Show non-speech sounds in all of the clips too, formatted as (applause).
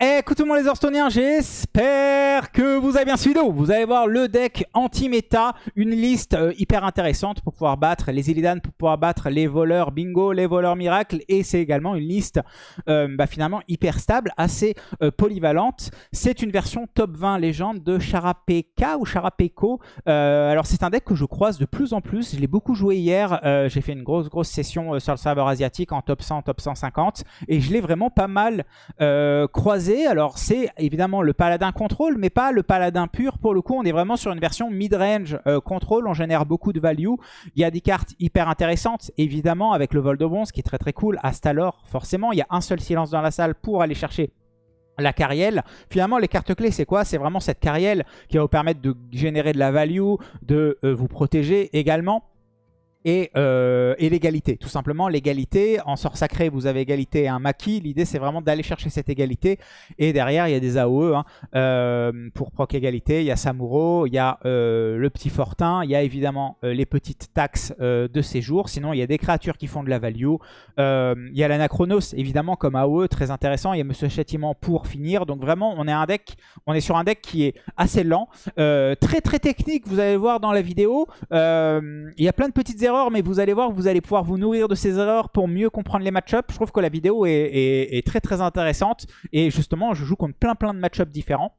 Écoutez-moi les Hearthstone'iens, j'espère que vous avez bien suivi. Vous allez voir le deck anti-méta, une liste euh, hyper intéressante pour pouvoir battre les Illidan, pour pouvoir battre les voleurs bingo, les voleurs miracles. Et c'est également une liste euh, bah, finalement hyper stable, assez euh, polyvalente. C'est une version top 20 légende de Charapeka ou Charapeko. alors c'est un deck que je croise de plus en plus. Je l'ai beaucoup joué hier. J'ai fait une grosse grosse session sur le serveur asiatique en top 100, top 150. Et je l'ai vraiment pas mal croisé alors c'est évidemment le paladin contrôle, mais pas le paladin pur. Pour le coup, on est vraiment sur une version mid-range euh, contrôle. On génère beaucoup de value. Il y a des cartes hyper intéressantes, évidemment, avec le vol de bronze qui est très très cool. Astalor, forcément, il y a un seul silence dans la salle pour aller chercher la carrière. Finalement, les cartes clés, c'est quoi? C'est vraiment cette carrière qui va vous permettre de générer de la value, de euh, vous protéger également. Euh, et, l'égalité. Tout simplement, l'égalité. En sort sacré, vous avez égalité et un maquis. L'idée, c'est vraiment d'aller chercher cette égalité. Et derrière, il y a des AOE hein. euh, pour proc égalité. Il y a Samuro, il y a euh, le petit Fortin, il y a évidemment les petites taxes de séjour. Sinon, il y a des créatures qui font de la value. il y a l'Anachronos, évidemment, comme AOE, très intéressant. Il y a Monsieur Châtiment pour finir. Donc vraiment, on est, un deck, on est sur un deck qui est assez lent. très très technique, vous allez voir dans la vidéo. il y a plein de petites mais vous allez voir, vous allez pouvoir vous nourrir de ces erreurs pour mieux comprendre les match-ups. Je trouve que la vidéo est, très très intéressante. Et justement, je joue contre plein plein de match-ups différents.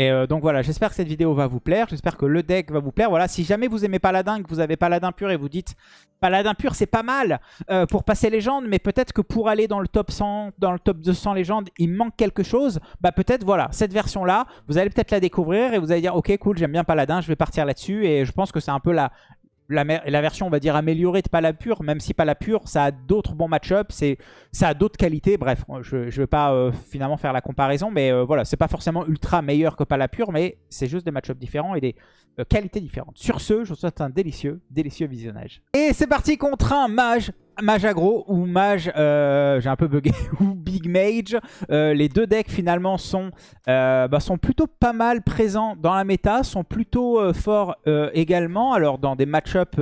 Et euh, donc voilà, j'espère que cette vidéo va vous plaire, j'espère que le deck va vous plaire. Voilà, si jamais vous aimez Paladin, que vous avez Paladin pur et vous dites Paladin pur c'est pas mal euh, pour passer légende, mais peut-être que pour aller dans le top 100, dans le top 200 légendes, il manque quelque chose. Bah peut-être voilà, cette version là, vous allez peut-être la découvrir et vous allez dire ok cool, j'aime bien Paladin, je vais partir là-dessus. Et je pense que c'est un peu la, la, version, on va dire, améliorée de Palapure, même si Palapure, ça a d'autres bons match-ups, ça a d'autres qualités. Bref, je ne vais pas euh, finalement faire la comparaison, mais euh, voilà, c'est pas forcément ultra meilleur que Palapure, mais c'est juste des match-ups différents et des euh, qualités différentes. Sur ce, je vous souhaite un délicieux, délicieux visionnage. Et c'est parti contre un mage mage aggro ou mage, euh, j'ai un peu bugué, (laughs) ou big mage. Euh, les deux decks finalement sont, euh, bah, sont plutôt pas mal présents dans la méta, sont plutôt forts également. Alors dans des match-up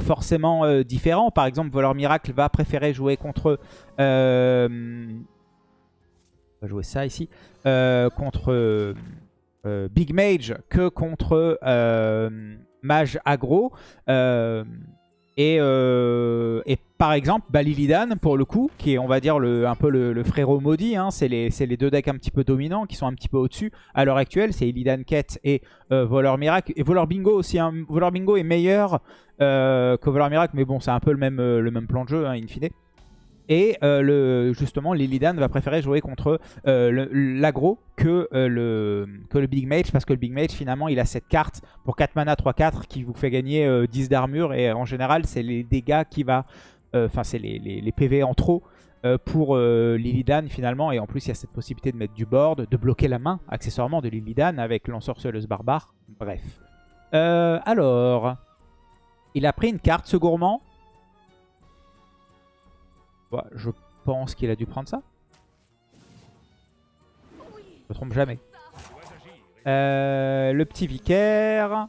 forcément différents, par exemple Voleur Miracle va préférer jouer contre... on va jouer ça ici. contre Big Mage que contre Mage aggro. Et, euh, et, par exemple, bah, Lilidan, pour le coup, qui est, on va dire, un peu le, frérot maudit, hein, c'est les, deux decks un petit peu dominants, qui sont un petit peu au-dessus à l'heure actuelle, c'est Illidan Quête et euh, Voleur Miracle. Et Voleur Bingo aussi, hein. Voleur Bingo est meilleur euh, que Voleur Miracle, mais bon, c'est un peu le même, le même plan de jeu, hein, in fine. Et euh, justement, Lilidan va préférer jouer contre euh, l'agro que, euh, le, que le Big Mage. Parce que le Big Mage, finalement, il a cette carte pour 4 mana 3-4 qui vous fait gagner 10 d'armure. Et en général, c'est les dégâts qui va... Enfin, c'est les, les, PV en trop pour Lilidan finalement. Et en plus, il y a cette possibilité de mettre du board, de bloquer la main accessoirement de Lilidan avec l'ensorceleuse barbare. Bref. alors, il a pris une carte, ce gourmand. Je pense qu'il a dû prendre ça. Je me trompe jamais. Euh, le petit vicaire.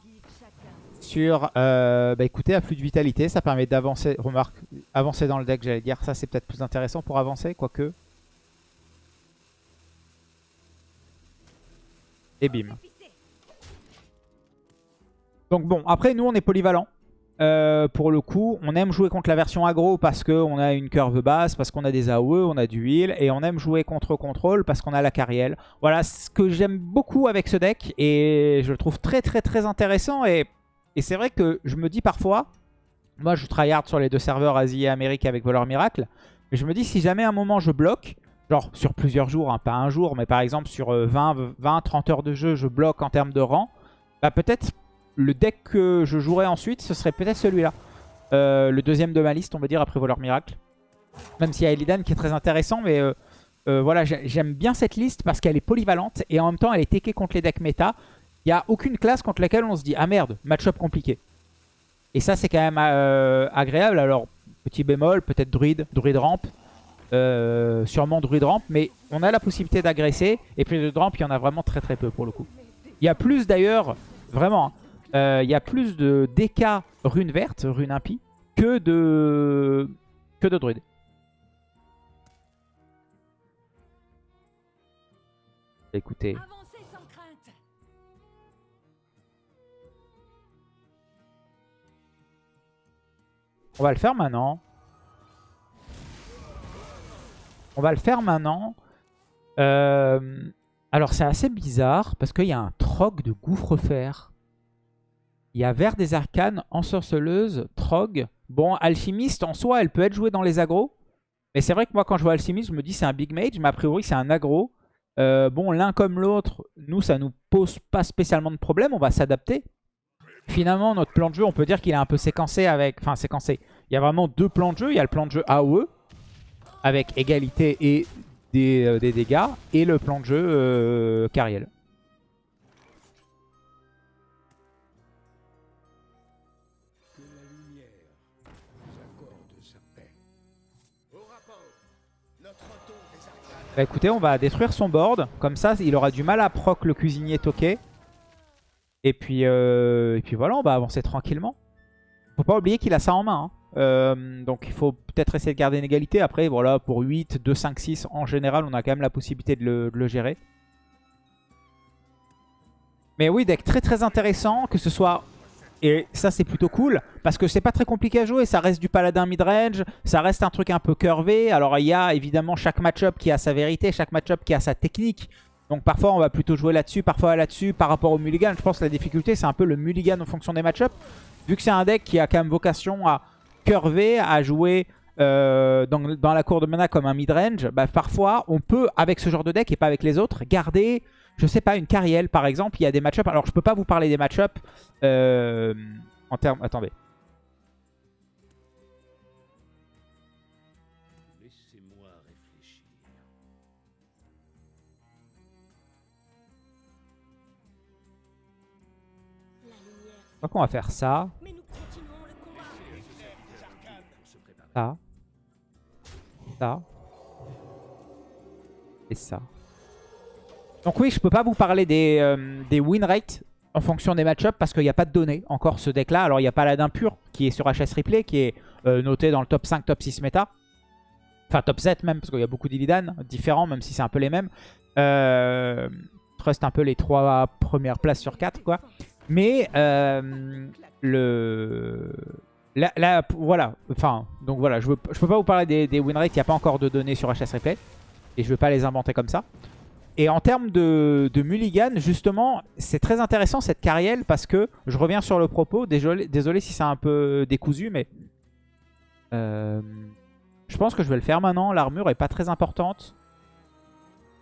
Sur, euh, bah écoutez, afflux de vitalité, ça permet d'avancer, remarque, avancer dans le deck, j'allais dire. Ça, c'est peut-être plus intéressant pour avancer, quoique. Et bim. Donc bon, après, nous, on est polyvalent. Euh, pour le coup, on aime jouer contre la version aggro parce qu'on a une curve basse, parce qu'on a des AOE, on a du heal, et on aime jouer contre contrôle parce qu'on a la carrière. Voilà ce que j'aime beaucoup avec ce deck, et je le trouve très très très intéressant, et, c'est vrai que je me dis parfois, moi je tryhard sur les deux serveurs Asie et Amérique avec Voleur Miracle, mais je me dis si jamais à un moment je bloque, genre sur plusieurs jours, hein, pas un jour, mais par exemple sur 20-30 euh, heures de jeu, je bloque en termes de rang, bah peut-être le deck que je jouerai ensuite, ce serait peut-être celui-là. Euh, le deuxième de ma liste, on va dire, après Voleur Miracle. Même s'il y a Elidan qui est très intéressant, mais euh, euh, voilà, j'aime bien cette liste parce qu'elle est polyvalente et en même temps, elle est techée contre les decks méta. Il n'y a aucune classe contre laquelle on se dit « Ah merde, match-up compliqué ». Et ça, c'est quand même agréable. Alors, petit bémol, peut-être druide, druide rampe. sûrement druide rampe, mais on a la possibilité d'agresser. Et puis de rampe, il y en a vraiment très très peu pour le coup. Il y a plus d'ailleurs, vraiment, hein, euh, il y a plus de DK rune verte, rune impie, que de, que de druide. Écoutez. On va le faire maintenant. On va le faire maintenant. Euh, alors c'est assez bizarre parce qu'il y a un troc de gouffre-fer. Il y a Vert des Arcanes, Ensorceleuse, Trog. Bon, Alchimiste en soi, elle peut être jouée dans les agros. Mais c'est vrai que moi quand je vois Alchimiste, je me dis c'est un Big Mage. Mais a priori c'est un agro. Euh, bon, l'un comme l'autre, nous ça nous pose pas spécialement de problème. On va s'adapter. Finalement, notre plan de jeu, on peut dire qu'il est un peu séquencé avec... Enfin, séquencé. Il y a vraiment deux plans de jeu. Il y a le plan de jeu AOE avec égalité et des, euh, des dégâts. Et le plan de jeu euh, Cariel. Bah écoutez, on va détruire son board. Comme ça, il aura du mal à proc le cuisinier toqué. Et puis, euh, et puis voilà, on va avancer tranquillement. Faut pas oublier qu'il a ça en main. hein. Euh, donc il faut peut-être essayer de garder une égalité. Après, voilà, pour 8, 2, 5, 6, en général, on a quand même la possibilité de le, de le gérer. Mais oui, deck très très intéressant, que ce soit... Et ça c'est plutôt cool, parce que c'est pas très compliqué à jouer, ça reste du paladin midrange, ça reste un truc un peu curvé. Alors il y a évidemment chaque match-up qui a sa vérité, chaque match-up qui a sa technique. Donc parfois on va plutôt jouer là-dessus, parfois là-dessus par rapport au mulligan. Je pense que la difficulté c'est un peu le mulligan en fonction des match-up. Vu que c'est un deck qui a quand même vocation à curver, à jouer euh, dans, la cour de mana comme un midrange, bah parfois on peut avec ce genre de deck et pas avec les autres garder, je sais pas, une carrière par exemple. Il y a des match-up, alors je peux pas vous parler des match-up euh, en termes... Attendez. Laissez-moi réfléchir. Je crois qu'on va faire ça, Mais nous continuons le combat. Se préparer. ça, ça et ça. Donc oui, je peux pas vous parler des, euh, des win rates en fonction des match parce qu'il n'y a pas de données encore ce deck là. Alors il y a Paladin pur qui est sur HS Replay, qui est euh, noté dans le top 5, top 6 méta. Enfin top 7 même, parce qu'il y a beaucoup d'Illidan différents, même si c'est un peu les mêmes. Euh, trust un peu les trois premières places sur 4 quoi. Mais euh, le... Là, voilà, enfin, donc voilà, je, veux, peux pas vous parler des, win rates, il n'y a pas encore de données sur HS Replay. Et je vais pas les inventer comme ça. Et en termes de, mulligan, justement, c'est très intéressant cette carrière parce que, je reviens sur le propos, désolé, désolé si c'est un peu décousu, mais euh, je pense que je vais le faire maintenant. L'armure est pas très importante.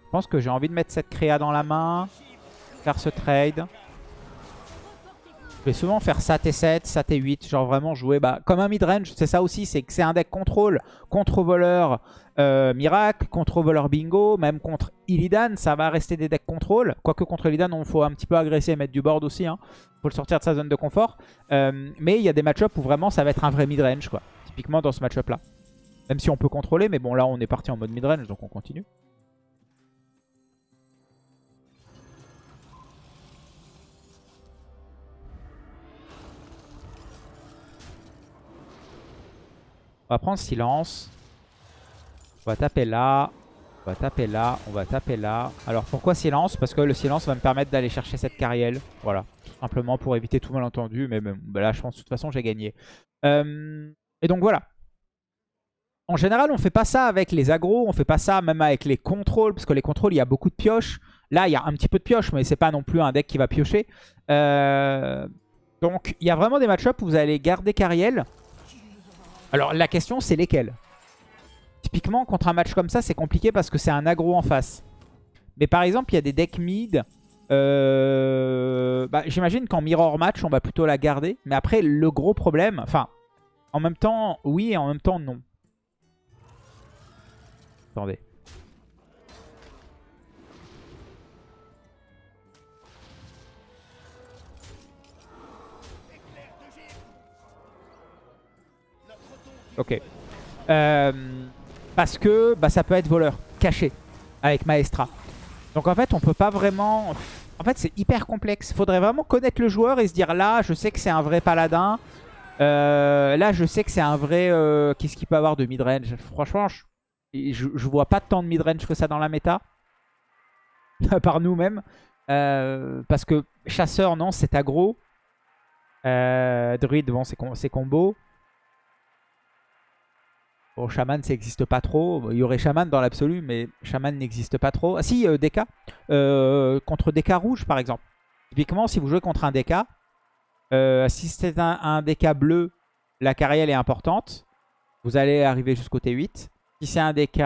Je pense que j'ai envie de mettre cette créa dans la main, faire ce trade. Je vais souvent faire ça T7, ça T8, genre vraiment jouer bah, comme un midrange, c'est ça aussi, c'est que c'est un deck contrôle, contre-voleur euh, miracle, contre-voleur bingo, même contre Illidan, ça va rester des decks contrôle. Quoique contre Illidan, il faut un petit peu agresser et mettre du board aussi, hein. faut le sortir de sa zone de confort. Euh, mais il y a des match-ups où vraiment ça va être un vrai midrange. Typiquement dans ce match-up là. Même si on peut contrôler, mais bon là on est parti en mode midrange, donc on continue. On va prendre silence. On va taper là. On va taper là. On va taper là. Alors pourquoi silence? Parce que le silence va me permettre d'aller chercher cette carrière. Voilà. Simplement pour éviter tout malentendu. Mais bah là, je pense de toute façon, j'ai gagné. Et donc voilà. En général, on fait pas ça avec les agros. On fait pas ça même avec les contrôles. Parce que les contrôles, il y a beaucoup de pioches. Là, il y a un petit peu de pioche. Mais c'est pas non plus un deck qui va piocher. Euh, donc, il y a vraiment des match-ups où vous allez garder carrière. Alors la question c'est lesquels? Typiquement contre un match comme ça c'est compliqué parce que c'est un aggro en face. Mais par exemple il y a des decks mid. euh, bah, J'imagine qu'en mirror match on va plutôt la garder. Mais après le gros problème, enfin en même temps oui et en même temps non. Attendez. Ok. Euh, parce que bah, ça peut être voleur, caché, avec Maestra. Donc en fait, on peut pas vraiment... En fait, c'est hyper complexe. Faudrait vraiment connaître le joueur et se dire là, je sais que c'est un vrai paladin. Euh, là, je sais que c'est un vrai... euh, Qu'est-ce qu'il peut avoir de midrange? Franchement, je, je, vois pas tant de midrange que ça dans la méta. (laughs) par nous-mêmes. Euh, parce que chasseur, non, c'est aggro. Druide, bon, c'est combo. Bon, chaman, ça n'existe pas trop. Il y aurait chaman dans l'absolu, mais chaman n'existe pas trop. Ah si, euh, DK. Euh, contre DK rouge, par exemple. Typiquement, si vous jouez contre un DK, euh, si c'est un, un DK bleu, la carrière est importante. Vous allez arriver jusqu'au T8. Si c'est un DK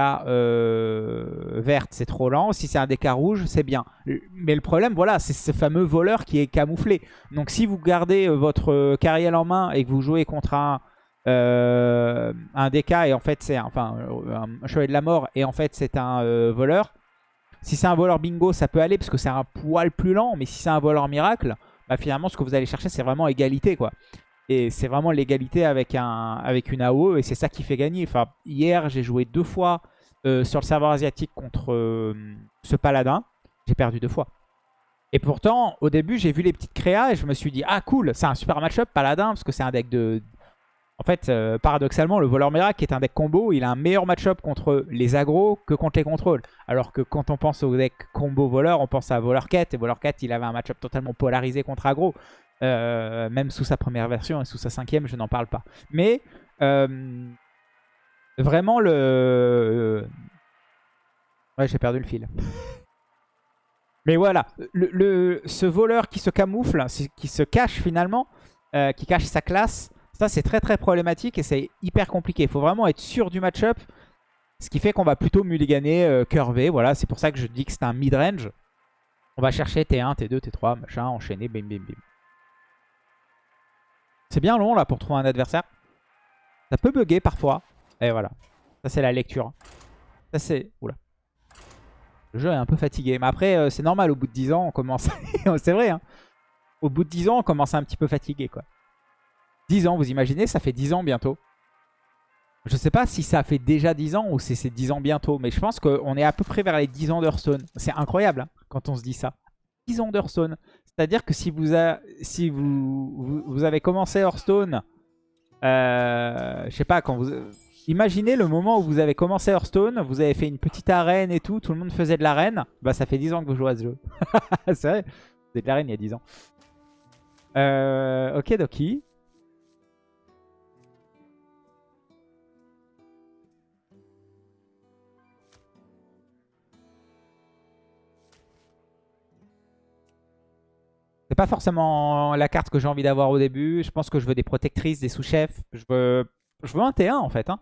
verte, c'est trop lent. Si c'est un DK rouge, c'est bien. Mais le problème, voilà, c'est ce fameux voleur qui est camouflé. Donc si vous gardez votre carrière en main et que vous jouez contre un, euh, un DK et en fait c'est enfin, un chevalier de la mort et en fait c'est un euh, voleur. Si c'est un voleur bingo, ça peut aller parce que c'est un poil plus lent. Mais si c'est un voleur miracle, bah, finalement ce que vous allez chercher c'est vraiment égalité quoi. Et c'est vraiment l'égalité avec, un, avec une AOE et c'est ça qui fait gagner. Enfin, hier, j'ai joué deux fois euh, sur le serveur asiatique contre euh, ce paladin. J'ai perdu deux fois. Et pourtant, au début, j'ai vu les petites créas et je me suis dit, ah cool, c'est un super match-up paladin parce que c'est un deck de... En fait, euh, paradoxalement, le voleur miracle qui est un deck combo, il a un meilleur match-up contre les agros que contre les contrôles. Alors que quand on pense au deck combo voleur, on pense à voleur quête. Et voleur quête, il avait un match-up totalement polarisé contre agro. Euh, même sous sa première version et sous sa cinquième, je n'en parle pas. Mais euh, vraiment le... Ouais, j'ai perdu le fil. (laughs) Mais voilà, ce voleur qui se camoufle, qui se cache finalement, qui cache sa classe, ça c'est très très problématique et c'est hyper compliqué. Il faut vraiment être sûr du match-up, ce qui fait qu'on va plutôt mulliganer, euh, curver. Voilà, c'est pour ça que je dis que c'est un mid-range. On va chercher T1, T2, T3, machin, enchaîner, bim bim bim. C'est bien long là pour trouver un adversaire. Ça peut bugger parfois. Et voilà. Ça c'est la lecture. Ça c'est... Oula. Le jeu est un peu fatigué. Mais après euh, c'est normal. Au bout de 10 ans on commence... (laughs) c'est vrai hein. Au bout de 10 ans on commence un petit peu fatigué quoi. 10 ans vous imaginez ça fait 10 ans bientôt. Je sais pas si ça fait déjà 10 ans ou si c'est 10 ans bientôt. Mais je pense qu'on est à peu près vers les 10 ans d'Hearthstone. C'est incroyable hein, quand on se dit ça. 10 ans d'Hearthstone. C'est-à-dire que si vous, avez commencé Hearthstone, euh, je sais pas, quand vous... Imaginez le moment où vous avez commencé Hearthstone, vous avez fait une petite arène et tout, tout le monde faisait de l'arène. Bah ça fait 10 ans que vous jouez à ce jeu. (laughs) C'est vrai, vous êtes de l'arène il y a 10 ans. Euh, ok Doki. C'est pas forcément la carte que j'ai envie d'avoir au début. Je pense que je veux des protectrices, des sous-chefs. Je veux... un T1 en fait. hein.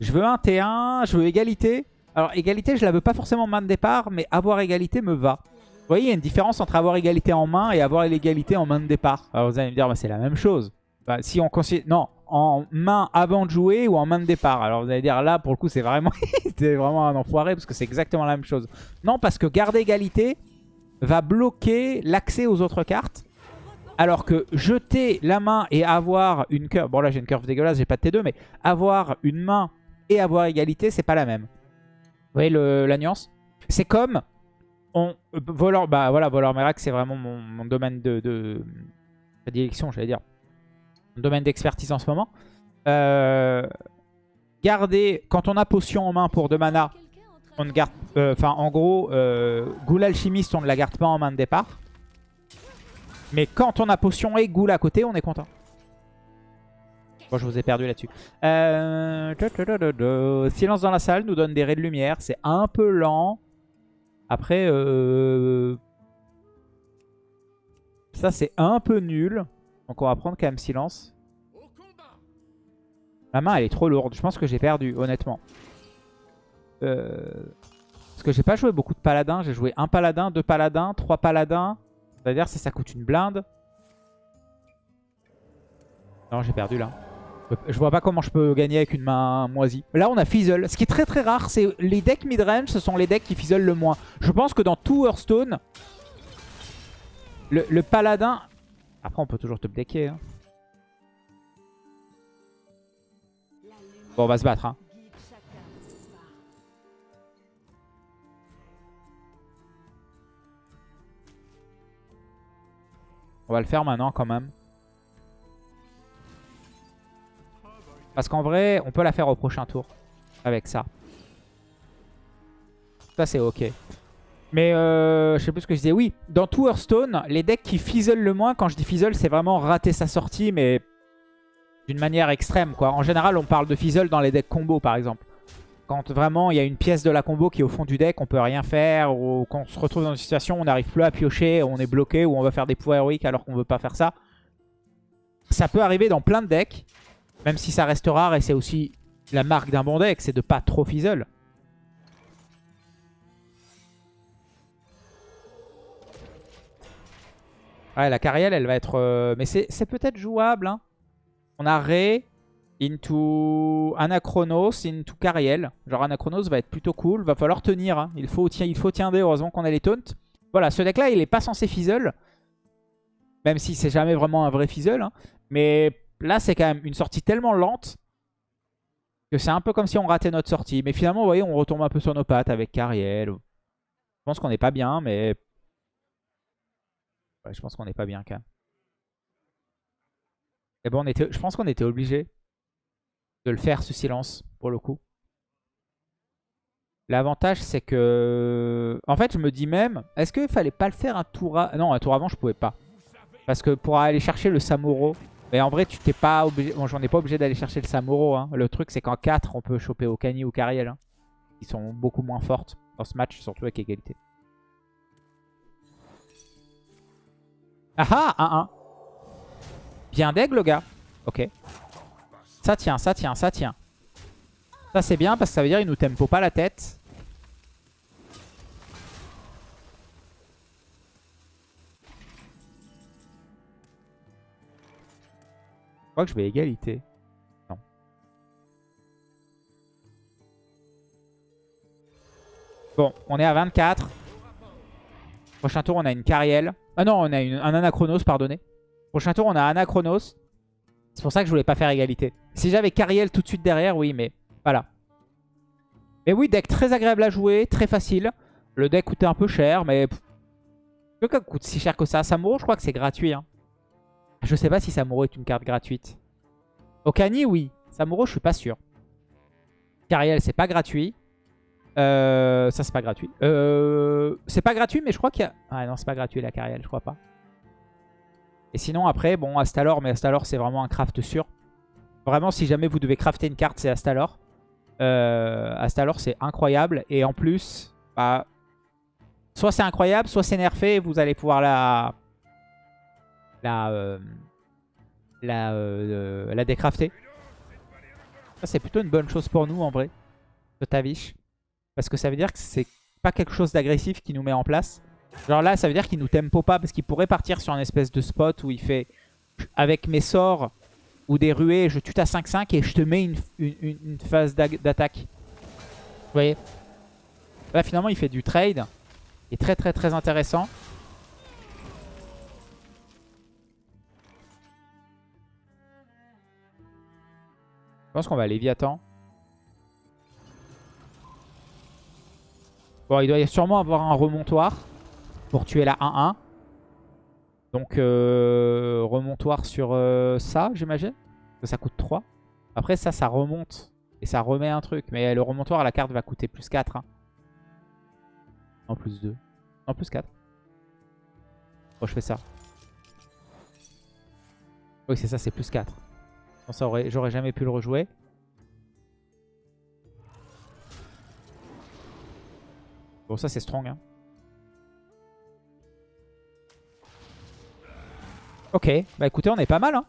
Je veux un T1, je veux égalité. Alors égalité, je la veux pas forcément en main de départ, mais avoir égalité me va. Vous voyez, il y a une différence entre avoir égalité en main et avoir l'égalité en main de départ. Alors vous allez me dire, bah, c'est la même chose. Bah, si on considère... Non, en main avant de jouer ou en main de départ. Alors vous allez dire, là, pour le coup, c'est vraiment... (laughs) c'est vraiment un enfoiré parce que c'est exactement la même chose. Non, parce que garder égalité va bloquer l'accès aux autres cartes. Alors que jeter la main et avoir une curve... Bon là j'ai une curve dégueulasse, j'ai pas de T2, mais avoir une main et avoir égalité, c'est pas la même. Vous voyez le- la nuance? C'est comme... On, euh, bah voilà, voleur miracle, c'est vraiment mon, mon domaine de, de prédilection, j'allais dire. Mon domaine d'expertise en ce moment. Euh, garder, quand on a potion en main pour 2 mana, on ne garde, euh, enfin en gros, euh, Ghoul Alchimiste, on ne la garde pas en main de départ. Mais quand on a potion et Ghoul à côté, on est content. Bon, je vous ai perdu là-dessus. Euh. Silence dans la salle nous donne des raies de lumière. C'est un peu lent. Après, ça c'est un peu nul. Donc on va prendre quand même silence. La main elle est trop lourde. Je pense que j'ai perdu, honnêtement. Euh, Parce que j'ai pas joué beaucoup de paladins. J'ai joué un paladin, deux paladins, trois paladins. C'est-à-dire ça, ça coûte une blinde. Non, j'ai perdu là. Je vois pas comment je peux gagner avec une main moisie. Là, on a Fizzle. Ce qui est très très rare, c'est les decks mid-range, ce sont les decks qui fizzle le moins. Je pense que dans tout Hearthstone, le, le paladin... Après, on peut toujours top decker. hein. Bon, on va se battre. Hein. On va le faire maintenant quand même. Parce qu'en vrai, on peut la faire au prochain tour. Avec ça. Ça, c'est ok. Mais euh, je sais plus ce que je disais. Oui, dans tout Hearthstone, les decks qui fizzlent le moins, quand je dis fizzle, c'est vraiment rater sa sortie, mais d'une manière extrême. quoi. En général, on parle de fizzle dans les decks combo, par exemple. Quand vraiment il y a une pièce de la combo qui est au fond du deck, on peut rien faire, ou quand on se retrouve dans une situation où on n'arrive plus à piocher, on est bloqué, ou on va faire des pouvoirs héroïques alors qu'on veut pas faire ça. Ça peut arriver dans plein de decks, même si ça reste rare, et c'est aussi la marque d'un bon deck, c'est de pas trop fizzle. Ouais, la carrière, elle va être... euh, Mais c'est c'est peut-être jouable. hein. On a Ré into Anachronos into Cariel. Genre Anachronos va être plutôt cool. Va falloir tenir. hein. Il faut tiender. Heureusement qu'on a les taunts. Voilà, ce deck-là, il est pas censé fizzle. Même si c'est jamais vraiment un vrai fizzle. hein. Mais là, c'est quand même une sortie tellement lente que c'est un peu comme si on ratait notre sortie. Mais finalement, vous voyez, on retombe un peu sur nos pattes avec Cariel. Je pense qu'on n'est pas bien, mais... Ouais, je pense qu'on n'est pas bien quand même. Et bon, on était, je pense qu'on était obligé de le faire, ce silence, pour le coup. L'avantage, c'est que... En fait, je me dis même, est-ce qu'il fallait pas le faire un tour avant Non, un tour avant, je pouvais pas. Parce que pour aller chercher le Samuro... Mais en vrai, tu t'es pas obligé... Bon, j'en ai pas obligé d'aller chercher le Samuro. hein. Le truc, c'est qu'en 4, on peut choper Okani ou Kariel. hein. Qui sont beaucoup moins fortes dans ce match, surtout avec égalité. Ah ah 1-1. Bien d'aigle, le gars. Ok. Ça tient, ça tient, ça tient. Ça, c'est bien parce que ça veut dire qu'il nous tempo pas la tête. Je crois que je vais égalité. Non. Bon, on est à 24. Prochain tour, on a une Cariel. Ah non, on a un Anachronos, pardonnez. Prochain tour, on a Anachronos. C'est pour ça que je voulais pas faire égalité. Si j'avais Cariel tout de suite derrière, oui, mais voilà. Mais oui, deck très agréable à jouer, très facile. Le deck coûtait un peu cher, mais... deck coûte si cher que ça. Samuro, je crois que c'est gratuit. Hein. Je sais pas si Samuro est une carte gratuite. Okani, oui. Samuro, je suis pas sûr. Cariel, c'est pas gratuit. Euh, ça, c'est pas gratuit. Euh, c'est pas gratuit, mais je crois qu'il y a... Ah non, c'est pas gratuit la Cariel, je crois pas. Et sinon, après, bon, Astalor, mais Astalor, c'est vraiment un craft sûr. Vraiment, si jamais vous devez crafter une carte, c'est Astalor. Euh, Astalor, c'est incroyable. Et en plus, bah, soit c'est incroyable, soit c'est nerfé. Vous allez pouvoir la... La... euh, la, euh, la décrafter. Ça, c'est plutôt une bonne chose pour nous, en vrai. De Tavish. Parce que ça veut dire que c'est pas quelque chose d'agressif qui nous met en place. Genre là, ça veut dire qu'il nous tempo pas. Parce qu'il pourrait partir sur un espèce de spot où il fait... Avec mes sorts ou des ruées, je tue ta 5-5 et je te mets une, une- phase d'attaque. Vous voyez? Là, finalement, il fait du trade. Qui est très très très intéressant. Je pense qu'on va Léviathan. Bon, il doit sûrement avoir un remontoir pour tuer la 1-1. Donc, euh, remontoir sur euh, ça, j'imagine. Ça coûte 3. Après, ça, ça remonte. Et ça remet un truc. Mais le remontoir, la carte va coûter plus 4. hein. En plus 2. En plus 4. Bon, je fais ça. Oui, c'est ça, c'est plus 4. Sinon, ça aurait- J'aurais jamais pu le rejouer. Bon, ça, c'est strong. hein. Ok, bah écoutez, on est pas mal. Hein.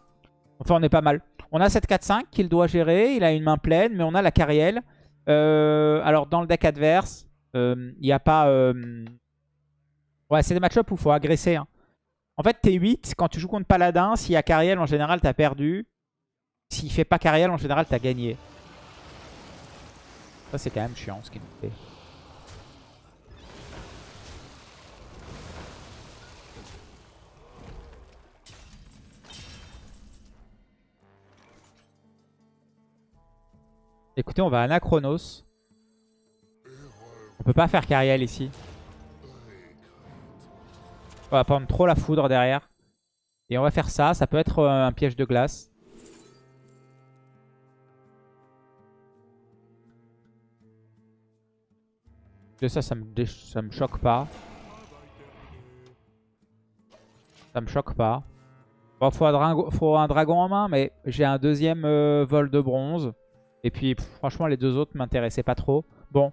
Enfin, on est pas mal. On a cette 4-5 qu'il doit gérer. Il a une main pleine, mais on a la Cariel. Euh, alors, dans le deck adverse, euh, il n'y a pas... euh, Ouais, c'est des match-up où il faut agresser. hein. En fait, t'es 8. Quand tu joues contre Paladin, s'il y a Cariel, en général, t'as perdu. S'il fait pas Cariel, en général, t'as gagné. Ça, c'est quand même chiant ce qu'il nous fait. Écoutez, on va à Anachronos. On peut pas faire Cariel ici. On va prendre trop la foudre derrière. Et on va faire ça. Ça peut être euh, un piège de glace. Ça, ça me, ça me choque pas. Ça me choque pas. Bon, faut un, faut un dragon en main, mais j'ai un deuxième euh, vol de bronze. Et puis, franchement, les deux autres m'intéressaient pas trop. Bon,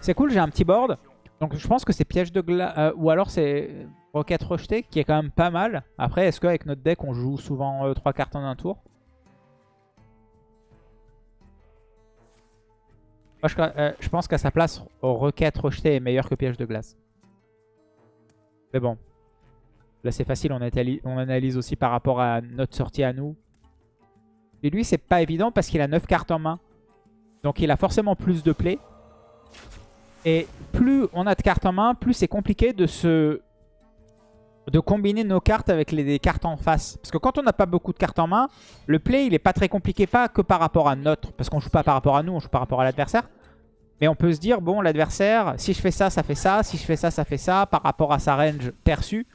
c'est cool, j'ai un petit board. Donc, je pense que c'est piège de glace. ou alors, c'est roquette rejetée, qui est quand même pas mal. Après, est-ce qu'avec notre deck, on joue souvent 3 cartes en un tour? Moi, je, euh, je pense qu'à sa place, requête rejetée est meilleur que piège de glace. Mais bon. Là, c'est facile. On, on analyse aussi par rapport à notre sortie à nous. Et lui, c'est pas évident parce qu'il a 9 cartes en main. Donc, il a forcément plus de play. Et plus on a de cartes en main, plus c'est compliqué de se de combiner nos cartes avec les, cartes en face. Parce que quand on n'a pas beaucoup de cartes en main, le play, il est pas très compliqué, pas que par rapport à notre, parce qu'on joue pas par rapport à nous, on joue par rapport à l'adversaire. Mais on peut se dire, bon, l'adversaire, si je fais ça, ça fait ça, si je fais ça, ça fait ça, par rapport à sa range perçue.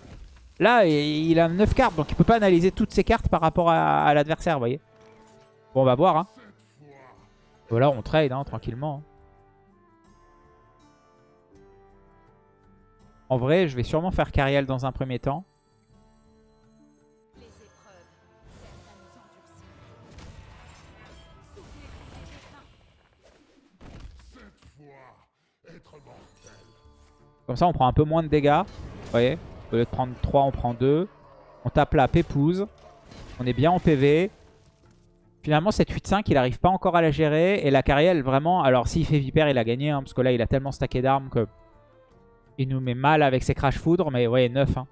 Là, il il a 9 cartes, donc il peut pas analyser toutes ses cartes par rapport à, à l'adversaire, vous voyez. Bon, on va voir. Hein. Voilà, on trade hein, tranquillement. hein. En vrai, je vais sûrement faire Cariel dans un premier temps. Comme ça, on prend un peu moins de dégâts. Vous voyez Au lieu de prendre 3, on prend 2. On tape la pépouze. On est bien en PV. Finalement, cette 8-5, il n'arrive pas encore à la gérer. Et la Cariel, vraiment... Alors, s'il fait Viper, il a gagné. hein, parce que là, il a tellement stacké d'armes que... Il nous met mal avec ses Crash Foudre. Mais ouais, 9. hein.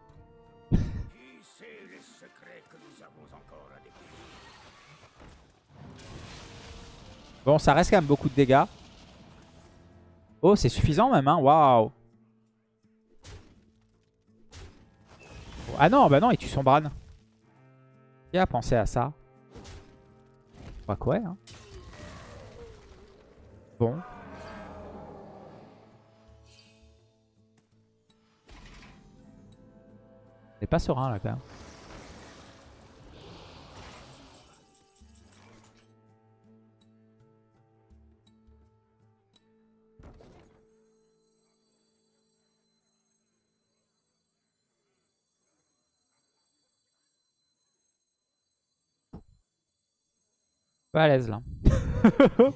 Bon, ça reste quand même beaucoup de dégâts. Oh, c'est suffisant même, hein. Waouh. Ah non, bah non, il tue son Bran. Qui a pensé à ça? Crois que ouais, hein. Bon. C'est pas serein là quand même. Pas à l'aise là. (laughs)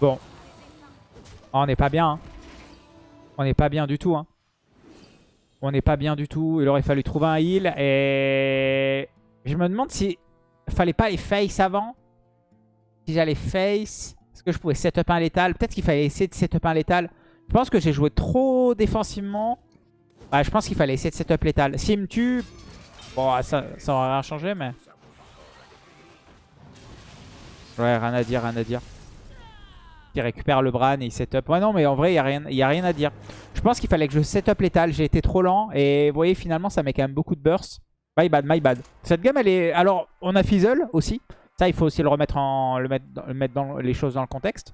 Bon. Ah, on n'est pas bien. hein. On n'est pas bien du tout. hein. On n'est pas bien du tout. Il aurait fallu trouver un heal. Et je me demande si fallait pas les face avant. Si j'allais face. Est-ce que je pouvais setup un létal? Peut-être qu'il fallait essayer de setup un létal. Je pense que j'ai joué trop défensivement. Ouais, je pense qu'il fallait essayer de setup létal. S'il me tue... Bon, ça, ça aurait rien changé, mais... Ouais, rien à dire, rien à dire. Il récupère le Bran et il setup. Ouais, non, mais en vrai, il n'y a, rien- a rien à dire. Je pense qu'il fallait que je setup létal. J'ai été trop lent. Et vous voyez, finalement, ça met quand même beaucoup de burst. My bad, my bad. Cette game, elle est... Alors, on a Fizzle aussi. Ça, il faut aussi le remettre en... Le mettre le mettre dans les choses dans le contexte.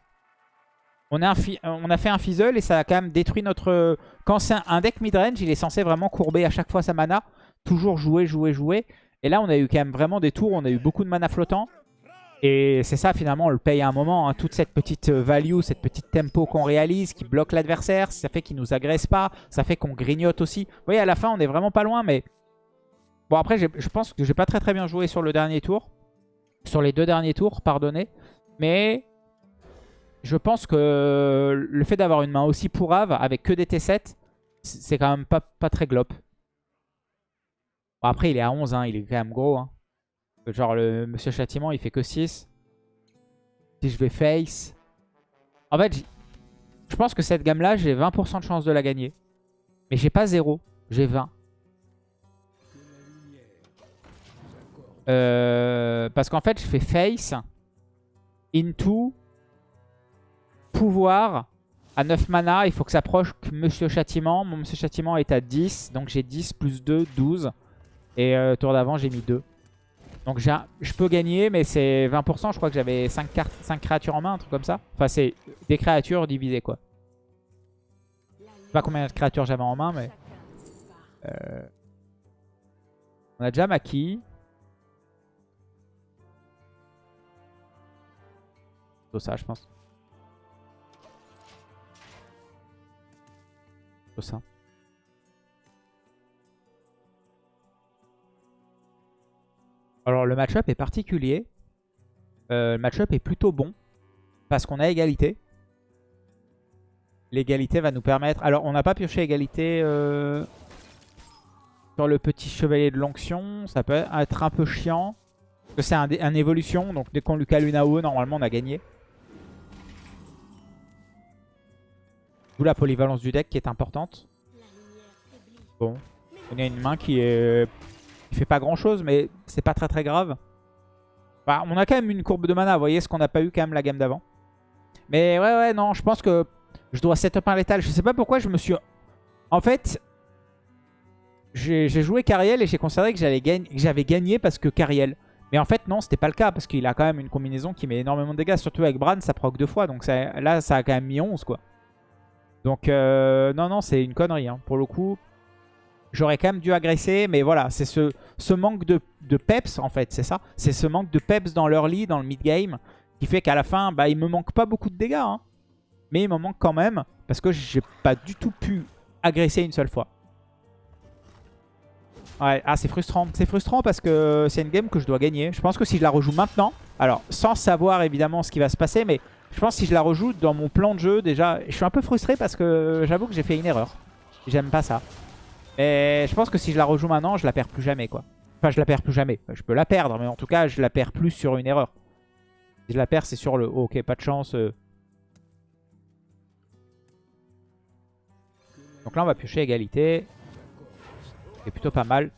On a, un fi- on a fait un Fizzle et ça a quand même détruit notre... Quand c'est un- deck midrange, il est censé vraiment courber à chaque fois sa mana. Toujours jouer, jouer, jouer. Et là, on a eu quand même vraiment des tours. On a eu beaucoup de mana flottant. Et c'est ça finalement, on le paye à un moment. hein. Toute cette petite euh, value, cette petite tempo qu'on réalise, qui bloque l'adversaire, ça fait qu'il nous agresse pas, ça fait qu'on grignote aussi. Vous voyez, à la fin, on est vraiment pas loin, mais... Bon, après, je pense que j'ai pas très très bien joué sur le dernier tour. Sur les deux derniers tours, pardonnez. Mais je pense que le fait d'avoir une main aussi pourrave, avec que des T7, c- c'est quand même pas, pas très glop. Bon, après, il est à 11, hein, il est quand même gros. Hein. Genre, le Monsieur Châtiment, il fait que 6. Si je vais face... En fait, je pense que cette gamme-là, j'ai 20% de chance de la gagner. Mais j'ai pas 0, j'ai 20. que la lumière nous accorde Euh, parce qu'en fait, je fais face, into, pouvoir. À 9 mana, il faut que s'approche Monsieur Châtiment. Mon Monsieur Châtiment est à 10, donc j'ai 10 plus 2, 12. Et euh, tour d'avant, j'ai mis 2. Donc je peux gagner, mais c'est 20%. Je crois que j'avais 5, 5 créatures en main, un truc comme ça. Enfin, c'est des créatures divisées, quoi. Je sais pas combien de créatures j'avais en main, mais... Euh, on a déjà Maki. ça, je pense. Alors le match-up est particulier. Euh, le match-up est plutôt bon. Parce qu'on a égalité. L'égalité va nous permettre... Alors on n'a pas pioché égalité euh, sur le petit chevalier de l'onction. Ça peut être un peu chiant. Parce que c'est un, évolution. Donc dès qu'on lui cale une AOE, normalement on a gagné. D'où la polyvalence du deck qui est importante. Bon. On a une main qui est qui fait pas grand chose, mais c'est pas très très grave. Bah, on a quand même une courbe de mana, vous voyez ce qu'on n'a pas eu quand même la gamme d'avant. Mais ouais, ouais, non, je pense que je dois setup un létal. Je sais pas pourquoi je me suis... En fait, j'ai joué Cariel et j'ai considéré que j'avais gagné, gagné parce que Cariel. Mais en fait, non, c'était pas le cas parce qu'il a quand même une combinaison qui met énormément de dégâts. Surtout avec Bran, ça proc deux fois. Donc ça, là, ça a quand même mis 11, quoi. Donc, euh, non, non, c'est une connerie. Hein. Pour le coup, J'aurais quand même dû agresser, mais voilà, c'est ce, manque de, de, peps, en fait, c'est ça. C'est ce manque de peps dans l'early, dans le mid-game, qui fait qu'à la fin, bah, il me manque pas beaucoup de dégâts. Hein. Mais il me manque quand même, parce que j'ai pas du tout pu agresser une seule fois. Ouais, ah, c'est frustrant. C'est frustrant parce que c'est une game que je dois gagner. Je pense que si je la rejoue maintenant, alors sans savoir évidemment ce qui va se passer, mais je pense que si je la rejoue dans mon plan de jeu, déjà, je suis un peu frustré parce que j'avoue que j'ai fait une erreur. J'aime pas ça. Mais je pense que si je la rejoue maintenant, je la perds plus jamais. Enfin, je la perds plus jamais. Je peux la perdre, mais en tout cas, je la perds plus sur une erreur. Si je la perds, c'est sur le... Oh, ok, pas de chance. euh. Donc là, on va piocher égalité. C'est plutôt pas mal.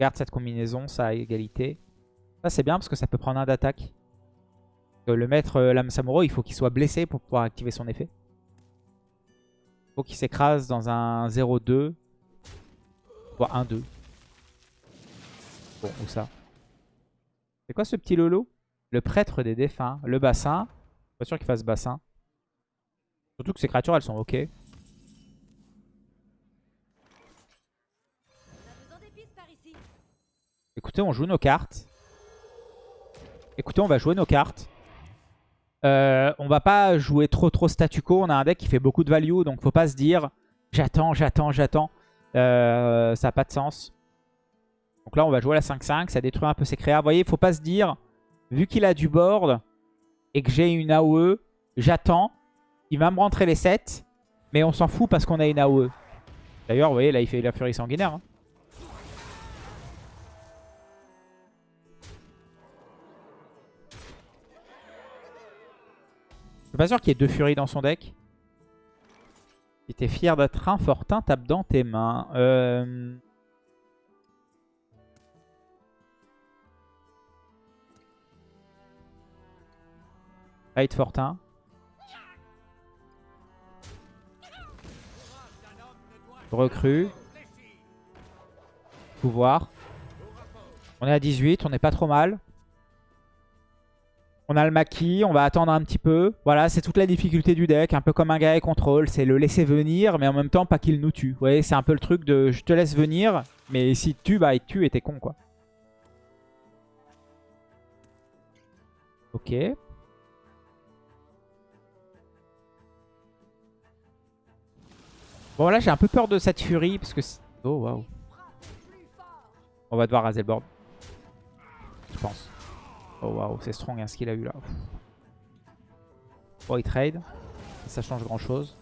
Garde cette combinaison, ça a égalité. Ça, c'est bien parce que ça peut prendre un d'attaque. Le maître euh, Lame Samuro, il faut qu'il soit blessé pour pouvoir activer son effet. Il faut qu'il s'écrase dans un 0-2. Voire 1-2. Bon, où ça? C'est quoi ce petit lolo? Le prêtre des défunts. Le bassin. Pas sûr qu'il fasse bassin. Surtout que ces créatures, elles sont ok. Écoutez, on joue nos cartes. Écoutez, on va jouer nos cartes. Euh, on va pas jouer trop trop statu quo. On a un deck qui fait beaucoup de value, donc faut pas se dire j'attends, j'attends, j'attends. Euh, ça n'a pas de sens. Donc là, on va jouer la 5-5. Ça détruit un peu ses créas. Vous voyez, faut pas se dire, vu qu'il a du board et que j'ai une AOE, j'attends. Il va me rentrer les 7. Mais on s'en fout parce qu'on a une AOE. D'ailleurs, vous voyez, là, il fait la furie sanguinaire. hein. Suis pas sûr qu'il y ait deux furies dans son deck. Si t'es fier d'être un fortin, tape dans tes mains. Euh... Fortin. Recrue. Pouvoir. On est à 18, on n'est pas trop mal. On a le maquis, on va attendre un petit peu. Voilà, c'est toute la difficulté du deck, un peu comme un gars contrôle. C'est le laisser venir, mais en même temps pas qu'il nous tue. Vous voyez, c'est un peu le truc de je te laisse venir, mais si tu bah il tue et t'es con quoi. Ok. Bon là j'ai un peu peur de cette furie parce que... Oh waouh. On va devoir raser le board. Je pense. Oh waouh, c'est strong hein, ce qu'il a eu là. Oh, il trade. Ça change grand chose.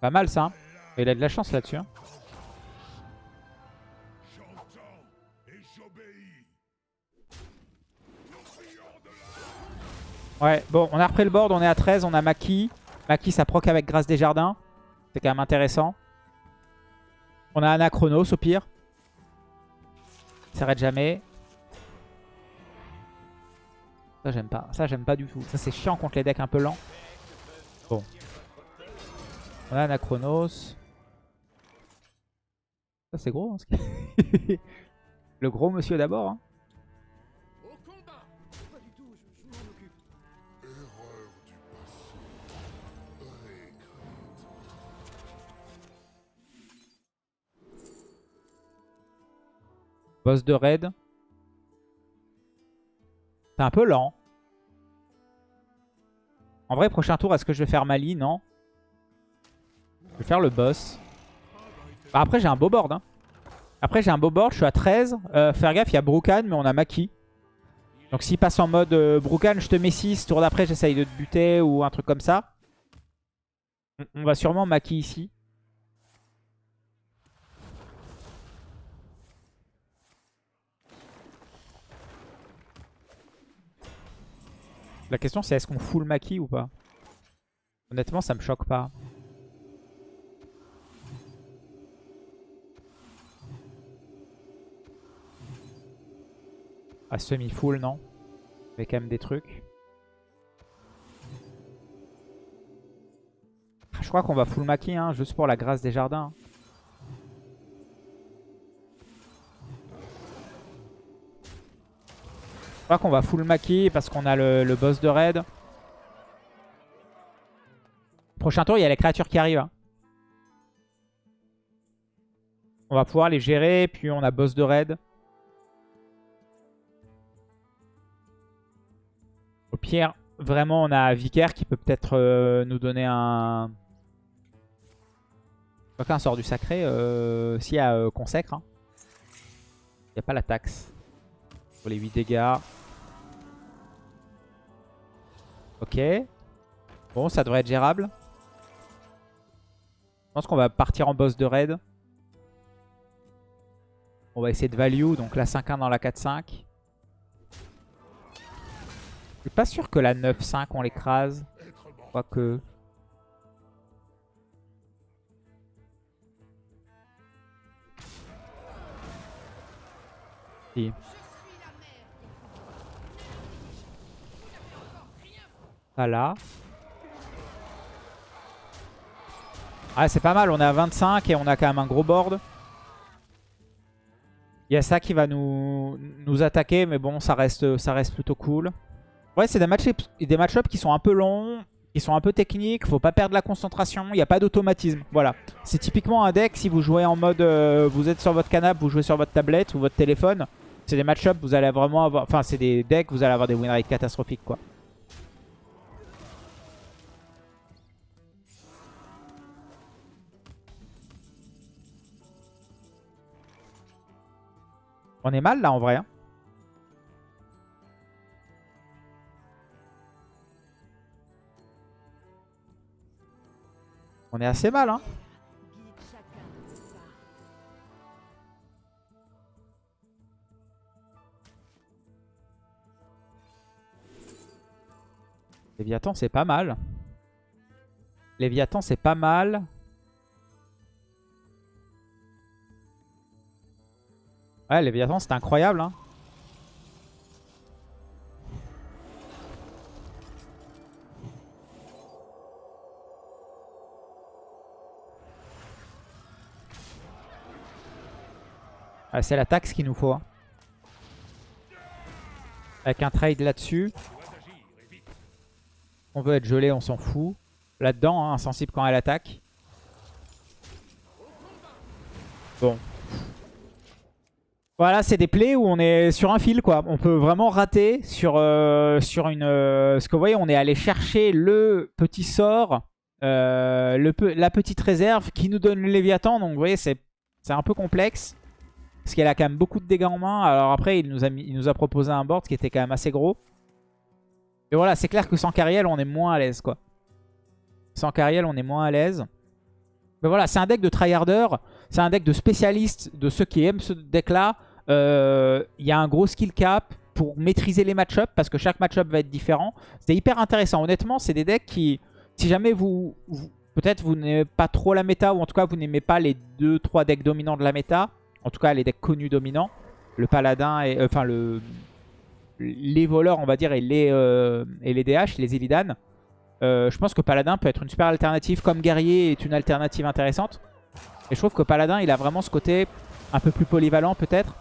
Pas mal ça. hein. Il a de la chance là-dessus. hein. Ouais, bon, on a repris le board, on est à 13, on a Maki. Maki, ça avec Grâce des Jardins. C'est quand même intéressant. On a Anachronos au pire. Il s'arrête jamais. Ça, j'aime pas. Ça, j'aime pas du tout. Ça, c'est chiant contre les decks un peu lents. Bon. On a Anachronos. Ça, c'est gros. hein, (laughs) le gros monsieur d'abord. hein. Boss de raid. C'est un peu lent. En vrai, prochain tour, est-ce que je vais faire Mali? Non. Je vais faire le boss. Bah, après, j'ai un beau board. hein. Après, j'ai un beau board. Je suis à 13. Euh, faire gaffe, il y a Brukan, mais on a Maki. Donc, s'il passe en mode euh, Brukan, je te mets 6. Tour d'après, j'essaye de te buter ou un truc comme ça. On- On va sûrement Maki ici. La question c'est est-ce qu'on full Maki ou pas? Honnêtement ça me choque pas. Ah semi-full non Mais quand même des trucs. Ah, Je crois qu'on va full Maki hein, juste pour la grâce des jardins. Crois qu'on va full Maki parce qu'on a le, boss de raid. Prochain tour, il y a les créatures qui arrivent. hein. On va pouvoir les gérer, puis on a boss de raid. Au pire, vraiment, on a Vicaire qui peut peut-être euh, nous donner un... Qu'un sort du sacré, euh, s'il y euh, consacre. hein. Il n'y a pas la taxe. Pour les 8 dégâts. Ok. Bon, ça devrait être gérable. Je pense qu'on va partir en boss de raid. On va essayer de value, donc la 5-1 dans la 4-5. Je suis pas sûr que la 9-5 on l'écrase. Quoique. Si. Pas là. Ah c'est pas mal, on est à 25 et on a quand même un gros board. Il y a ça qui va nous, nous attaquer, mais bon, ça reste, ça reste plutôt cool. Ouais, c'est des match-ups qui sont un peu longs, qui sont un peu techniques. Faut pas perdre la concentration, il n'y a pas d'automatisme. Voilà. C'est typiquement un deck, si vous jouez en mode, euh, vous êtes sur votre canapé, vous jouez sur votre tablette ou votre téléphone. C'est des match-ups, vous allez vraiment avoir... Enfin, c'est des decks, vous allez avoir des win rates catastrophiques, quoi. On est mal là en vrai. hein. On est assez mal hein. Léviathan c'est pas mal. Léviathan c'est pas mal. Ouais Léviathan c'est incroyable hein. Ah, c'est la taxe qu'il nous faut. hein. Avec un trade là-dessus. On veut être gelé, on s'en fout. Là-dedans, hein, insensible quand elle attaque. Bon. Voilà, c'est des plays où on est sur un fil, quoi. On peut vraiment rater sur, euh, une... euh, ce que vous voyez, on est allé chercher le petit sort, euh, la petite réserve qui nous donne le Léviathan. Donc, vous voyez, c'est un peu complexe. Parce qu'elle a quand même beaucoup de dégâts en main. Alors après, il nous a, il nous a proposé un board qui était quand même assez gros. Et voilà, c'est clair que sans Cariel, on est moins à l'aise, quoi. Sans Cariel, on est moins à l'aise. Mais voilà, c'est un deck de tryharder. C'est un deck de spécialistes, de ceux qui aiment ce deck-là. Euh, Il y a un gros skill cap pour maîtriser les match-up, parce que chaque match-up va être différent. C'est hyper intéressant. Honnêtement, c'est des decks qui, si jamais vous... Peut-être vous n'aimez pas trop la méta, ou en tout cas vous n'aimez pas les 2-3 decks dominants de la méta. En tout cas, les decks connus dominants. Le paladin et... euh, Enfin, le les voleurs, on va dire, et les, euh, et les DH, les Illidan. Euh, je pense que Paladin peut être une super alternative, comme Guerrier est une alternative intéressante. Et je trouve que Paladin, il a vraiment ce côté un peu plus polyvalent, peut-être.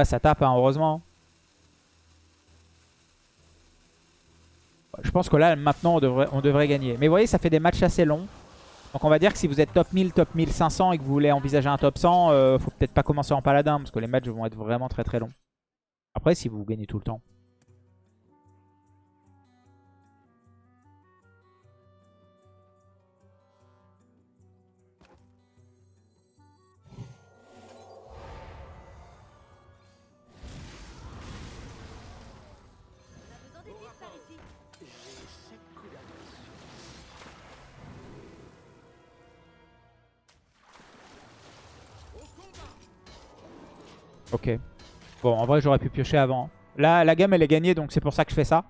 Ah, ça tape, hein, heureusement. Je pense que là, maintenant, on devrait, on devrait gagner. Mais vous voyez, ça fait des matchs assez longs. Donc on va dire que si vous êtes top 1000, top 1500 et que vous voulez envisager un top 100, euh, faut peut-être pas commencer en paladin parce que les matchs vont être vraiment très très longs. Après, si vous gagnez tout le temps. Ok. Bon, en vrai, j'aurais pu piocher avant. Là, la gamme, elle est gagnée, donc c'est pour ça que je fais ça.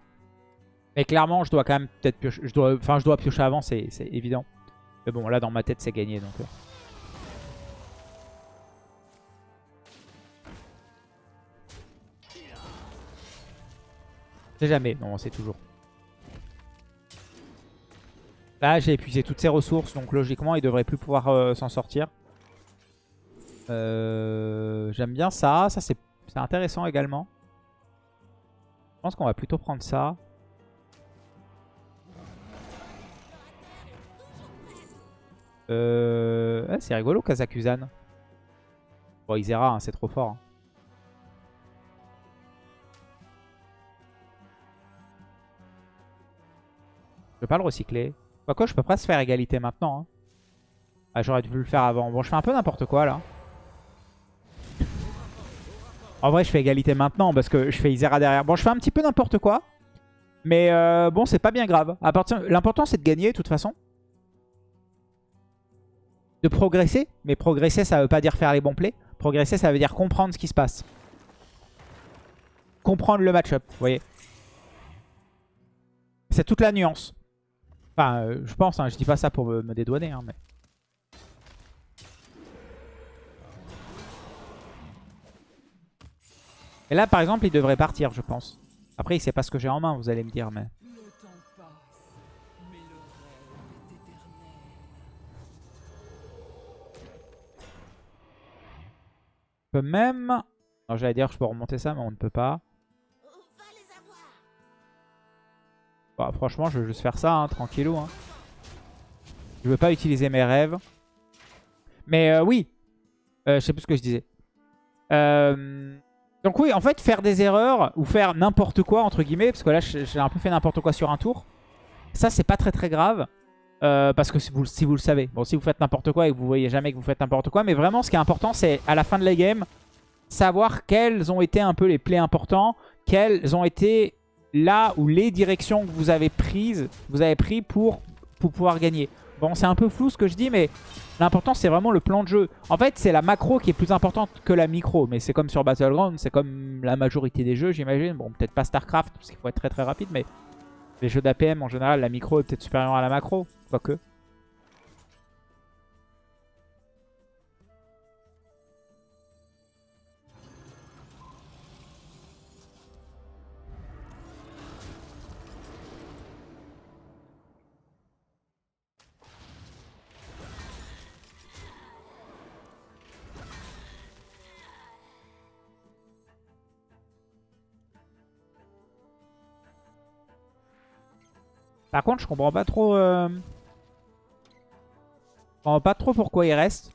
Mais clairement, je dois quand même peut-être piocher. Enfin, je dois piocher avant, c'est évident. Mais bon, là, dans ma tête, c'est gagné, donc... euh. C'est jamais, non, c'est toujours. Là, j'ai épuisé toutes ses ressources, donc logiquement, il devrait plus pouvoir euh, s'en sortir. Euh, J'aime bien ça. Ça, c'est intéressant également. Je pense qu'on va plutôt prendre ça. Euh... c'est rigolo, Kazakuzan. Bon, Izera, hein, c'est trop fort. hein. Je vais pas le recycler. Quoique, je peux pas se faire égalité maintenant. hein. Ah, j'aurais dû le faire avant. Bon, je fais un peu n'importe quoi, là. En vrai, je fais égalité maintenant parce que je fais Izera derrière. Bon, je fais un petit peu n'importe quoi. Mais euh, bon, c'est pas bien grave. L'important, c'est de gagner, de toute façon. De progresser. Mais progresser, ça veut pas dire faire les bons plays. Progresser, ça veut dire comprendre ce qui se passe. Comprendre le match-up, vous voyez. C'est toute la nuance. Enfin, euh, je pense, hein, je dis pas ça pour me, me dédouaner. hein, mais... Et là, par exemple, il devrait partir, je pense. Après, il sait pas ce que j'ai en main, vous allez me dire, mais... Je peux même... Non, j'allais dire que je peux remonter ça, mais on ne peut pas. Bah, franchement, je vais juste faire ça, hein, tranquillou. Hein. Je veux pas utiliser mes rêves. Mais euh, oui, Euh, je sais plus ce que je disais. Euh, Donc oui, en fait, faire des erreurs ou faire n'importe quoi, entre guillemets, parce que là, j'ai un peu fait n'importe quoi sur un tour. Ça, c'est pas très très grave. euh, parce que si vous, le savez. Bon, si vous faites n'importe quoi et que vous voyez jamais que vous faites n'importe quoi. Mais vraiment, ce qui est important, c'est à la fin de la game, savoir quels ont été un peu les plays importants, quels ont été là où les directions que vous avez prises, vous avez pris pour, pour pouvoir gagner. Bon, c'est un peu flou ce que je dis, mais l'important c'est vraiment le plan de jeu. En fait, c'est la macro qui est plus importante que la micro, mais c'est comme sur Battleground, c'est comme la majorité des jeux, j'imagine. Bon, peut-être pas StarCraft, parce qu'il faut être très très rapide, mais les jeux d'APM en général, la micro est peut-être supérieure à la macro, quoique. Par contre, je comprends pas trop... euh, pas trop pourquoi il reste.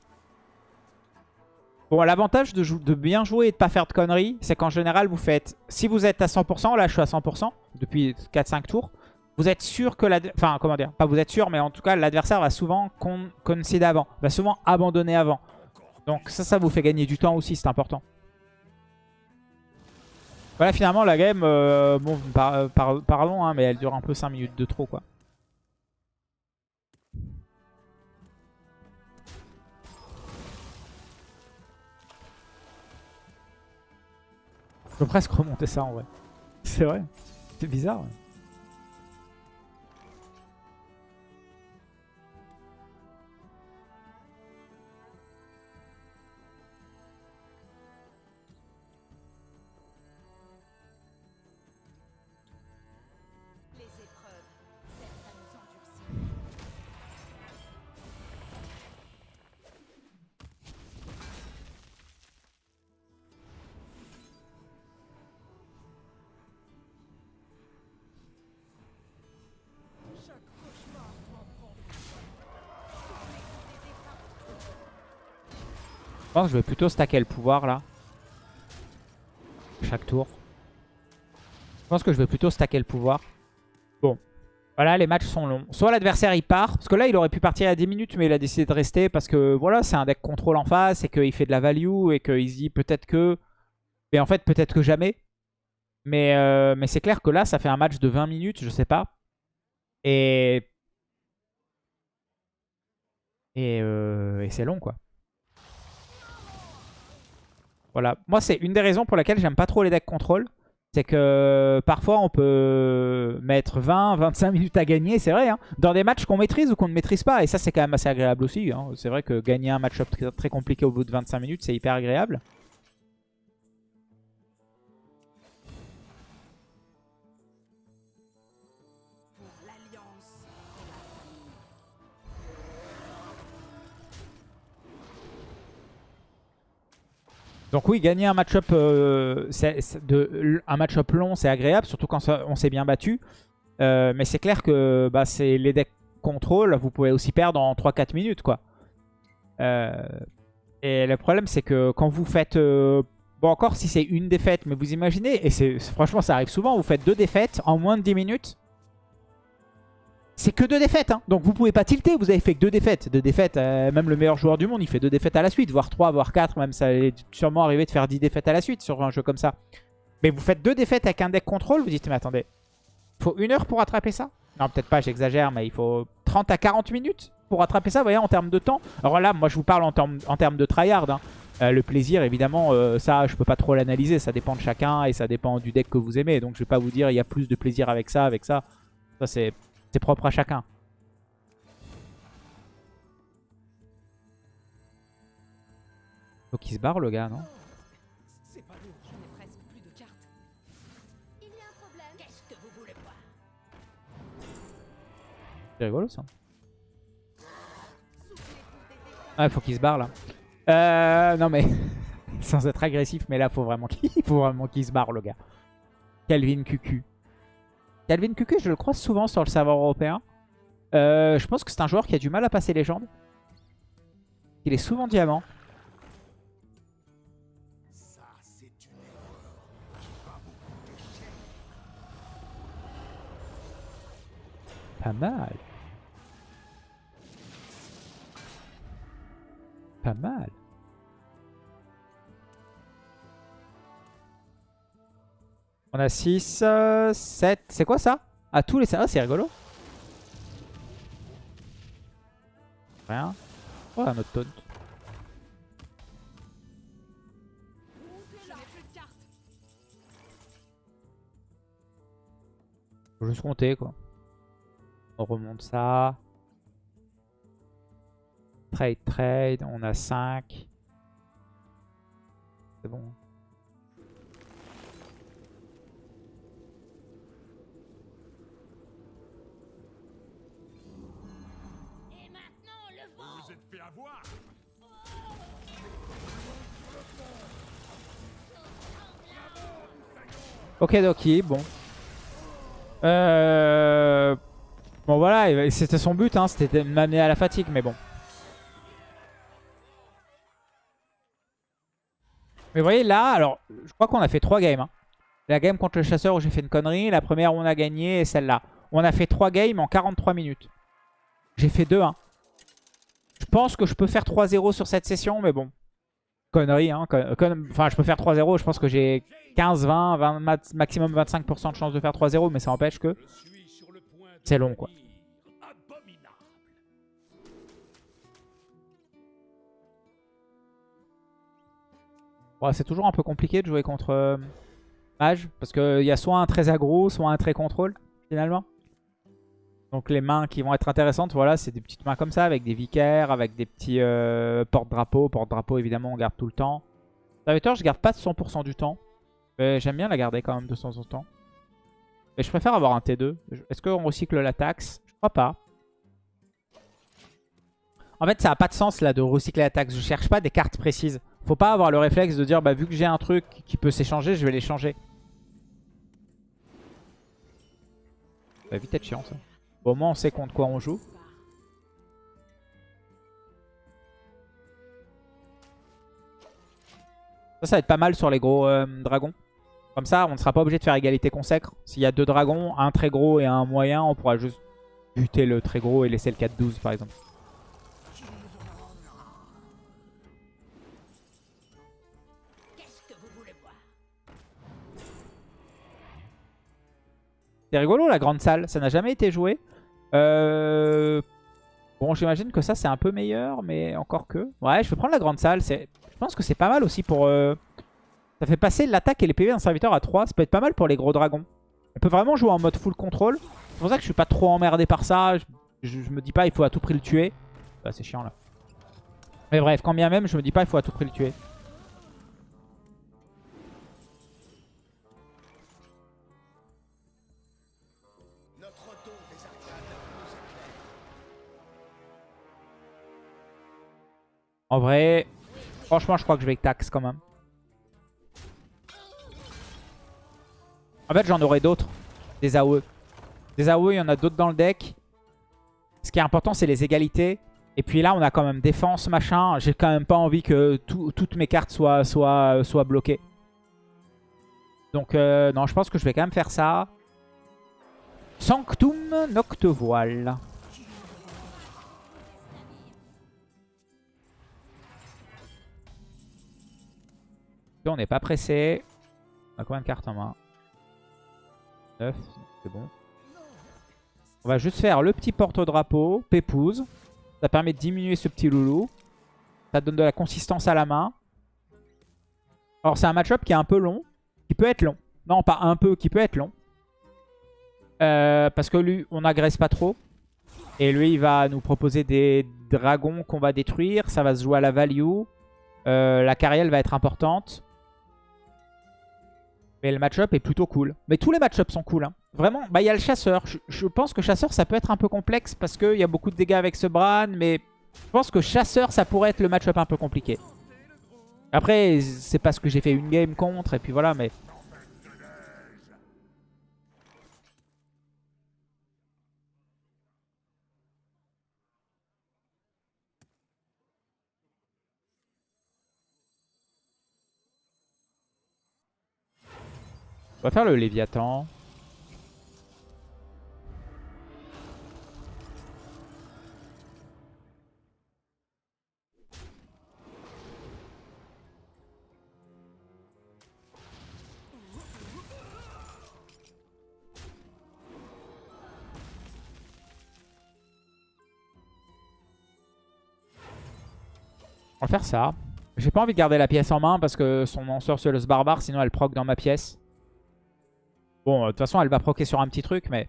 Bon, l'avantage de, bien jouer et de pas faire de conneries, c'est qu'en général, vous faites... Si vous êtes à 100%, là je suis à 100% depuis 4-5 tours, vous êtes sûr que... Enfin, comment dire Pas vous êtes sûr, mais en tout cas, l'adversaire va souvent con, concede avant. Va souvent abandonner avant. Donc ça, ça vous fait gagner du temps aussi, c'est important. Voilà, finalement, la game, euh, bon, par- euh, par- parlons, hein, mais elle dure un peu 5 minutes de trop, quoi. Je peux presque remonter ça, en vrai. C'est vrai. C'est bizarre, ouais. Je pense que je vais plutôt stacker le pouvoir là. Chaque tour. Je pense que je vais plutôt stacker le pouvoir. Bon. Voilà, les matchs sont longs. Soit l'adversaire il part. Parce que là, il aurait pu partir à 10 minutes, mais il a décidé de rester. Parce que voilà, c'est un deck contrôle en face. Et qu'il fait de la value. Et qu'il se dit peut-être que. Mais en fait, peut-être que jamais. Mais, euh, mais c'est clair que là, ça fait un match de 20 minutes. Je sais pas. Et. Et, euh, et c'est long quoi. Voilà. Moi, c'est une des raisons pour laquelle j'aime pas trop les decks contrôle. C'est que parfois, on peut mettre 20, 25 minutes à gagner. C'est vrai, hein, dans des matchs qu'on maîtrise ou qu'on ne maîtrise pas. Et ça, c'est quand même assez agréable aussi. hein. C'est vrai que gagner un match-up très, très compliqué au bout de 25 minutes, c'est hyper agréable. Donc oui, gagner un match-up euh, un match-up long, c'est agréable, surtout quand on s'est bien battu. Euh, mais c'est clair que bah, les decks contrôle, vous pouvez aussi perdre en 3-4 minutes. quoi. Euh, et le problème, c'est que quand vous faites... bon, encore si c'est une défaite, mais vous imaginez, et franchement, ça arrive souvent, vous faites deux défaites en moins de 10 minutes. C'est que deux défaites, hein. donc vous pouvez pas tilter, vous avez fait que deux défaites. Deux défaites, euh, même le meilleur joueur du monde, il fait deux défaites à la suite, voire trois, voire quatre, même ça est sûrement arrivé de faire 10 défaites à la suite sur un jeu comme ça. Mais vous faites deux défaites avec un deck contrôle, vous dites, mais attendez, faut une heure pour rattraper ça? Non, peut-être pas, j'exagère, mais il faut 30 à 40 minutes pour rattraper ça, vous voyez, en termes de temps. Alors là, moi je vous parle en termes, en termes de tryhard. hein. Euh, le plaisir, évidemment, euh, ça, je peux pas trop l'analyser, ça dépend de chacun et ça dépend du deck que vous aimez. Donc je vais pas vous dire, il y a plus de plaisir avec ça, avec ça. Ça, c'est c'est propre à chacun. Faut qu'il se barre le gars, non? Il C'est rigolo ça. Dégâts. Ah, faut qu'il se barre là. Euh, non mais, (laughs) sans être agressif, mais là faut vraiment qu'il (laughs) faut vraiment qu'il se barre le gars. Calvin QQ. Calvin QQ, je le croise souvent sur le serveur européen. Euh, je pense que c'est un joueur qui a du mal à passer légende. Il est souvent diamant. Pas mal. Pas mal. On a 6, 7. C'est quoi ça? À tous les... Ah, c'est rigolo. Rien. Oh, un autre taunt. Faut juste compter, quoi. On remonte ça. Trade, trade. On a 5. C'est bon. Ok, Doki, bon. Euh... Bon, voilà, c'était son but, hein, c'était de m'amener à la fatigue, mais bon. Mais vous voyez, là, alors, je crois qu'on a fait 3 games. hein. La game contre le chasseur où j'ai fait une connerie, la première où on a gagné et celle-là. On a fait 3 games en 43 minutes. J'ai fait 2-1. Je pense que je peux faire 3-0 sur cette session, mais bon. Connerie, hein. Enfin, je peux faire 3-0, je pense que j'ai 15, 20, 20 mat- maximum 25% de chance de faire 3-0, mais ça empêche que c'est long, quoi. c'est toujours un peu compliqué de jouer contre euh, Mage, parce qu'il y a soit un très aggro, soit un très contrôle, finalement. Donc les mains qui vont être intéressantes, voilà, c'est des petites mains comme ça, avec des vicaires, avec des petits euh, porte-drapeaux. Porte-drapeau, évidemment, on garde tout le temps. Serviteur, je garde pas 100% du temps. J'aime bien la garder quand même de temps en temps. Mais je préfère avoir un T2. Est-ce qu'on recycle la taxe? Je crois pas. En fait, ça n'a pas de sens là de recycler la taxe. Je cherche pas des cartes précises. Faut pas avoir le réflexe de dire, bah vu que j'ai un truc qui peut s'échanger, je vais l'échanger. Ça va vite être chiant ça. Au moins on sait contre quoi on joue. Ça, ça va être pas mal sur les gros euh, dragons. Comme ça, on ne sera pas obligé de faire égalité consacre. S'il y a deux dragons, un très gros et un moyen, on pourra juste buter le très gros et laisser le 4-12 par exemple. C'est rigolo la grande salle, ça n'a jamais été joué. Euh, Bon, j'imagine que ça c'est un peu meilleur, mais encore que. Ouais, je vais prendre la grande salle. Je pense que c'est pas mal aussi pour... euh, Ça fait passer l'attaque et les PV d'un serviteur à 3. Ça peut être pas mal pour les gros dragons. On peut vraiment jouer en mode full control. C'est pour ça que je suis pas trop emmerdé par ça. Je, me dis pas il faut à tout prix le tuer. Bah, c'est chiant là. Mais bref, quand bien même, je me dis pas il faut à tout prix le tuer. En vrai, franchement, je crois que je vais tax quand même. En fait, j'en aurai d'autres. Des AOE. Des AOE, il y en a d'autres dans le deck. Ce qui est important, c'est les égalités. Et puis là, on a quand même défense, machin. J'ai quand même pas envie que tout- toutes mes cartes soient, soient, bloquées. Donc, euh, non, je pense que je vais quand même faire ça. Sanctum Noctevoile. On n'est pas pressé. On a combien de cartes en main? 9, c'est bon. On va juste faire le petit porte-drapeau, Pépouze. Ça permet de diminuer ce petit loulou. Ça donne de la consistance à la main. Alors c'est un match-up qui est un peu long. Qui peut être long. Non, pas un peu, qui peut être long. Euh, parce que lui, on n'agresse pas trop. Et lui, il va nous proposer des dragons qu'on va détruire. Ça va se jouer à la value. Euh, la carrière va être importante. Mais le match-up est plutôt cool. Mais tous les match-ups sont cool. hein. Vraiment, bah il y a le chasseur. Je, je pense que chasseur, ça peut être un peu complexe parce qu'il y a beaucoup de dégâts avec ce Bran. Mais je pense que chasseur, ça pourrait être le match-up un peu compliqué. Après, c'est parce que j'ai fait une game contre. Et puis voilà, mais... On va faire le Léviathan. On va faire ça. J'ai pas envie de garder la pièce en main parce que son ensorceleuse barbare, sinon elle proc dans ma pièce. Bon, euh, de toute façon, elle va proquer sur un petit truc, mais...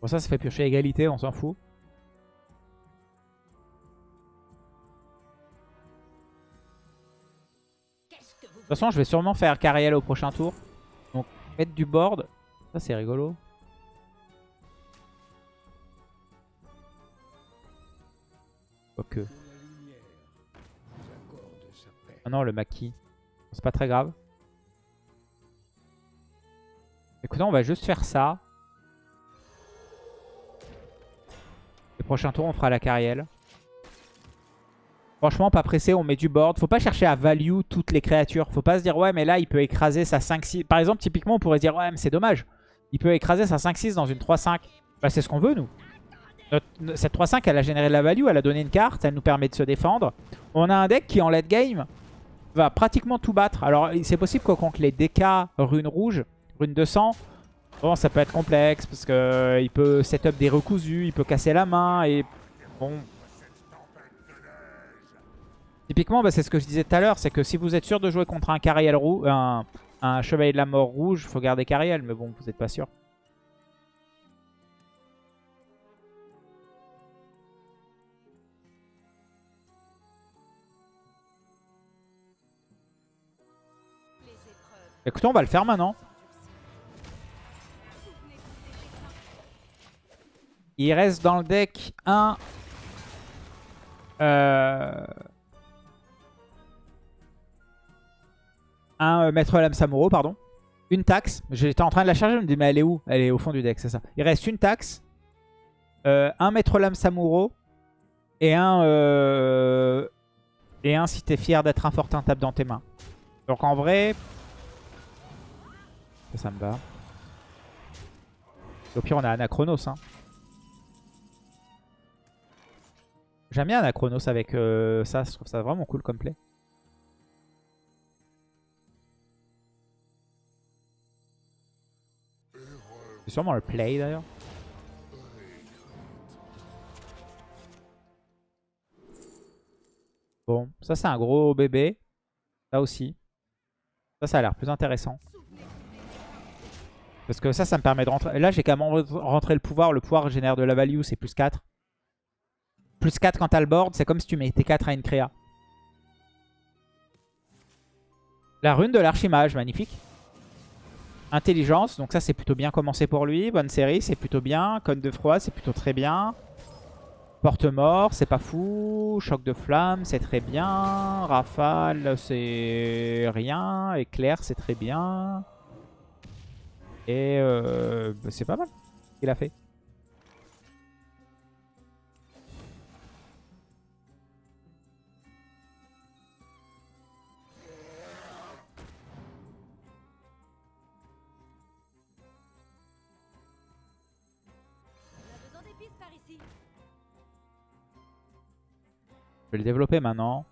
Bon, ça, ça fait piocher égalité, on s'en fout. Toute façon, je vais sûrement faire Cariel au prochain tour. Donc, mettre du board. Ça, c'est rigolo. Ok. Ah non, le maquis. C'est pas très grave. Écoutez, on va juste faire ça. Le prochain tour, on fera la Cariel. Franchement, pas pressé, on met du board. Faut pas chercher à value toutes les créatures. Faut pas se dire, ouais, mais là, il peut écraser sa 5-6. Par exemple, typiquement, on pourrait dire, ouais, mais c'est dommage. Il peut écraser sa 5-6 dans une 3-5. Bah, c'est ce qu'on veut, nous. Cette 3-5, elle a généré de la value, elle a donné une carte, elle nous permet de se défendre. On a un deck qui, en late game, va pratiquement tout battre. Alors, c'est possible que contre les DK rune rouge, rune 200, bon, ça peut être complexe parce que euh, peut setup des recousus, il peut casser la main et bon. Typiquement, bah, c'est ce que je disais tout à l'heure, c'est que si vous êtes sûr de jouer contre un Cariel roux, un, Chevalier de la Mort rouge, faut garder Cariel, mais bon, vous n'êtes pas sûr. Écoutez, on va le faire maintenant. Il reste dans le deck un Euh... Un euh, Maître Lame Samuro, pardon. Une taxe. J'étais en train de la charger, je me dis, mais elle est où? Elle est au fond du deck, c'est ça. Il reste une taxe. euh, un Maître Lame Samuro. Et un... euh, Et un si t'es fier d'être un fortin tape dans tes mains. Donc en vrai... Ça, me va. Au pire, on a Anachronos. Hein. J'aime bien Anachronos avec euh, ça. Je trouve ça vraiment cool comme play. C'est sûrement le play d'ailleurs. Bon, ça c'est un gros bébé. Ça aussi. Ça, ça a l'air plus intéressant. Parce que ça, ça me permet de rentrer. Là, j'ai quand même rentré le pouvoir. Le pouvoir génère de la value, c'est plus 4. Plus 4 quand t'as le board, c'est comme si tu mettais 4 à une créa. La rune de l'archimage, magnifique. Intelligence, donc ça c'est plutôt bien commencé pour lui. Bonne série, c'est plutôt bien. Cône de froid, c'est plutôt très bien. Porte-mort, c'est pas fou. Choc de flamme, c'est très bien. Rafale, c'est rien. Éclair, c'est très bien. Et euh, c'est pas mal qu'il a fait. Je vais le développer maintenant.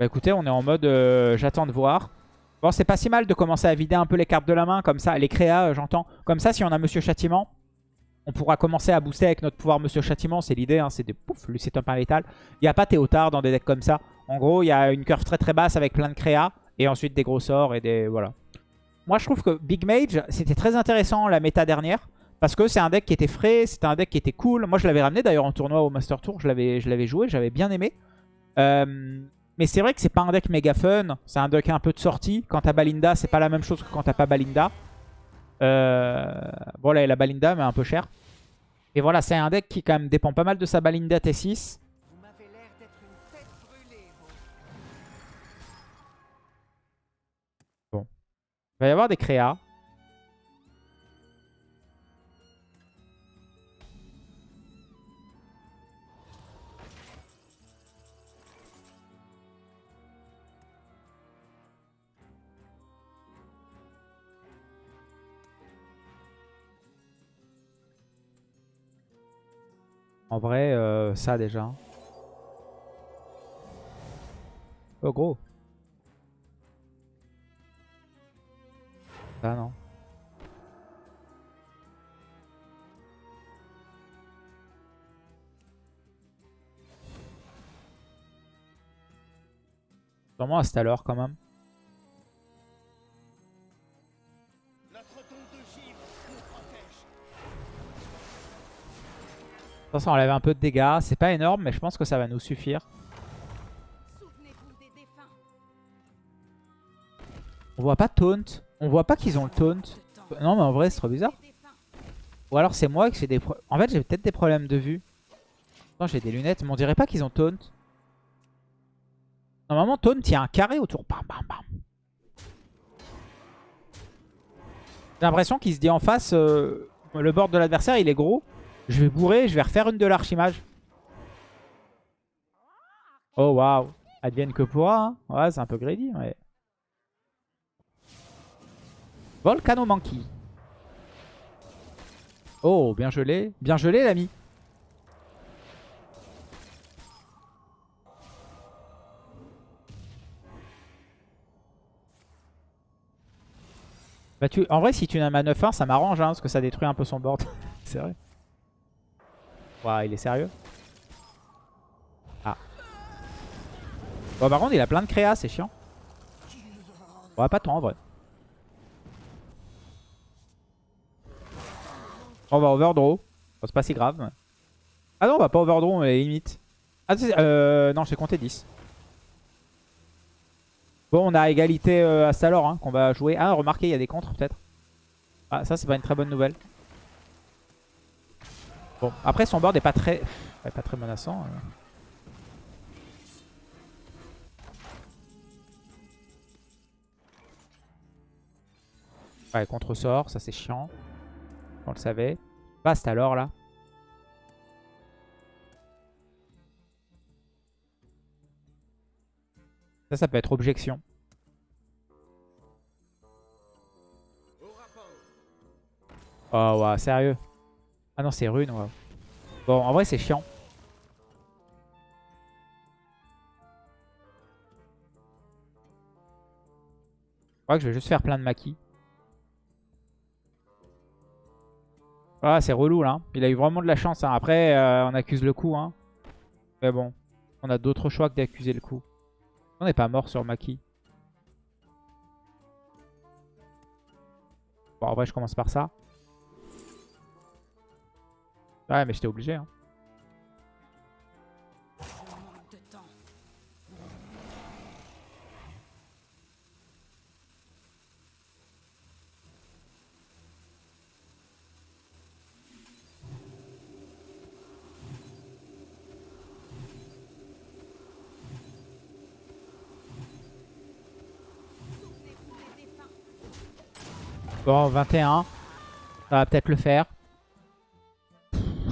Bah écoutez, on est en mode euh, j'attends de voir. Bon, c'est pas si mal de commencer à vider un peu les cartes de la main, comme ça, les créas, euh, j'entends. Comme ça, si on a Monsieur Châtiment, on pourra commencer à booster avec notre pouvoir Monsieur Châtiment. C'est l'idée, hein, c'est des pouf, lui c'est un létal. Il n'y a pas Théotard dans des decks comme ça. En gros, il y a une curve très très basse avec plein de créas, et ensuite des gros sorts et des... voilà. Moi, je trouve que Big Mage, c'était très intéressant la méta dernière. Parce que c'est un deck qui était frais, c'était un deck qui était cool. Moi, je l'avais ramené d'ailleurs en tournoi au Master Tour. Je l'avais joué, j'avais bien aimé. Euh, mais c'est vrai que c'est pas un deck méga fun. C'est un deck un peu de sortie. Quand t'as Balinda, c'est pas la même chose que quand t'as pas Balinda. Euh, bon, là, il a Balinda, mais un peu cher. Et voilà, c'est un deck qui quand même dépend pas mal de sa Balinda T6. Vous m'avez l'air d'être une tête brûlée, vous. Il va y avoir des créas. En vrai, euh, ça déjà. Oh gros. Ah non. Sûrement à cette heure quand même. De toute façon, on enlève un peu de dégâts. C'est pas énorme, mais je pense que ça va nous suffire. On voit pas taunt. On voit pas qu'ils ont le taunt. Non, mais en vrai, c'est trop bizarre. Ou alors c'est moi qui j'ai des problèmes. En fait, j'ai peut-être des problèmes de vue. Non, j'ai des lunettes, mais on dirait pas qu'ils ont taunt. Normalement, taunt, il y a un carré autour. Bam, bam, bam. J'ai l'impression qu'il se dit en face, euh, le board de l'adversaire, il est gros. Je vais bourrer, je vais refaire une de l'archimage. Oh, waouh. Advienne que pourra. Hein. Ouais, c'est un peu greedy, ouais. Volcanomancy. Oh, bien gelé. Bien gelé, l'ami. Bah tu... En vrai, si tu n'as ma 9-1, ça m'arrange, hein, parce que ça détruit un peu son board. (laughs) c'est vrai. Waouh, il est sérieux? Ah. Bon, par contre, il a plein de créas, c'est chiant. Ouais, pas tant, en vrai. On va overdraw. C'est pas si grave. Ah non, on va pas overdraw, mais limite. Ah, euh, non, j'ai compté 10. Bon, on a égalité euh, à Stalor hein, qu'on va jouer. Ah, remarquez, il y a des contres peut-être. Ah, ça, c'est pas une très bonne nouvelle. Bon, après son board est pas très, pas très menaçant. euh. Ouais, contre-sort, ça c'est chiant. On le savait. Vaste alors là. Ça, ça peut être objection. Oh, ouais, sérieux. Ah non, c'est rune, ouais. Bon, en vrai, c'est chiant. Je crois que je vais juste faire plein de maquis. Ah, c'est relou, là. Il a eu vraiment de la chance. hein. Après, euh, on accuse le coup. Hein. Mais bon, on a d'autres choix que d'accuser le coup. On n'est pas mort sur Maki. Bon, en vrai, je commence par ça. Ouais, mais j'étais obligé. Hein. Bon, 21. Ça va peut-être le faire.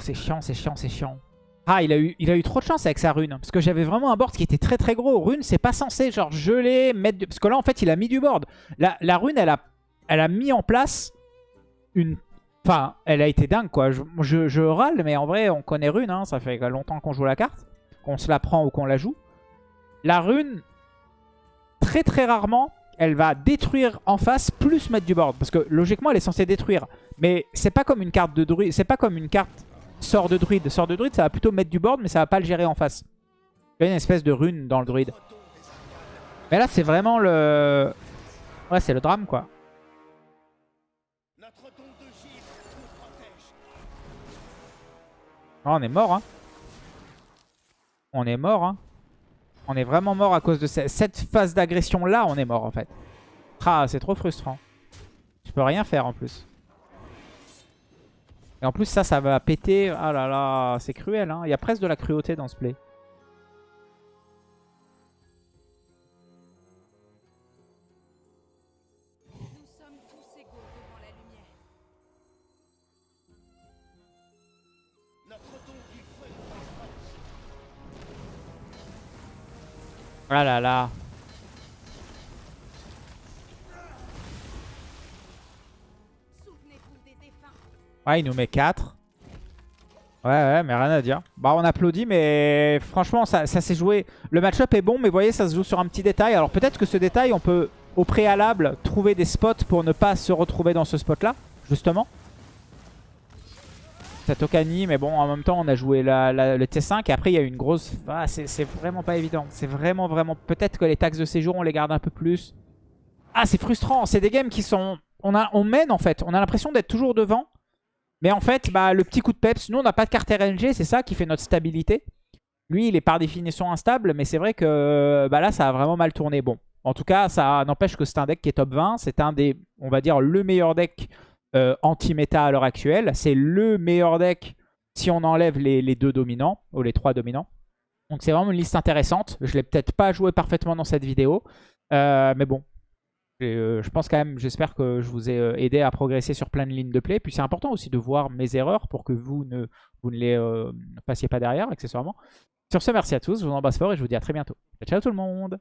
C'est chiant, c'est chiant, c'est chiant. Ah, il a, eu, il a eu trop de chance avec sa rune. Parce que j'avais vraiment un board qui était très très gros. Rune, c'est pas censé genre geler, mettre... du- Parce que là, en fait, il a mis du board. La, rune, elle a, elle a mis en place une... Enfin, elle a été dingue, quoi. Je râle, mais en vrai, on connaît rune. hein. Ça fait longtemps qu'on joue la carte. Qu'on se la prend ou qu'on la joue. La rune, très très rarement, elle va détruire en face plus mettre du board. Parce que logiquement, elle est censée détruire. Mais c'est pas comme une carte de druide. C'est pas comme une carte sort de druide. Sort de druide, ça va plutôt mettre du board, mais ça va pas le gérer en face. Il y a une espèce de rune dans le druide. Mais là, c'est vraiment le... Ouais, c'est le drame, quoi. Oh, on est mort, hein. On est mort, hein. On est vraiment mort à cause de ce- cette phase d'agression-là. On est mort, en fait. Ah, c'est trop frustrant. Je peux rien faire, en plus. Et en plus, ça, ça va péter. Ah là là, c'est cruel, hein. Il y a presque de la cruauté dans ce play. Nous sommes tous Ouais, il nous met 4. Ouais, ouais, mais rien à dire. Bah, on applaudit, mais franchement, ça, ça s'est joué. Le match-up est bon, mais vous voyez, ça se joue sur un petit détail. Alors peut-être que ce détail, on peut, au préalable, trouver des spots pour ne pas se retrouver dans ce spot-là, justement. Cette Okani, mais bon, en même temps, on a joué la, le T5. Et après, il y a eu une grosse... Ah, c'est vraiment pas évident. C'est vraiment, vraiment... Peut-être que les taxes de séjour, on les garde un peu plus. Ah, c'est frustrant. C'est des games qui sont... On, a, on mène, en fait. On a l'impression d'être toujours devant. Mais en fait, bah, le petit coup de peps, nous on n'a pas de carte RNG, c'est ça qui fait notre stabilité. Lui, il est par définition instable, mais c'est vrai que bah, là, ça a vraiment mal tourné. Bon, en tout cas, ça n'empêche que c'est un deck qui est top 20. C'est un des, on va dire, le meilleur deck euh, anti-méta à l'heure actuelle. C'est le meilleur deck si on enlève les, deux dominants, ou les trois dominants. Donc c'est vraiment une liste intéressante. Je l'ai peut-être pas joué parfaitement dans cette vidéo. Euh, mais bon, euh, je pense quand même, j'espère que je vous ai euh, aidé à progresser sur plein de lignes de play. Puis c'est important aussi de voir mes erreurs pour que vous ne, les euh, passiez pas derrière, accessoirement. Sur ce, merci à tous, je vous embrasse fort et je vous dis à très bientôt. Ciao tout le monde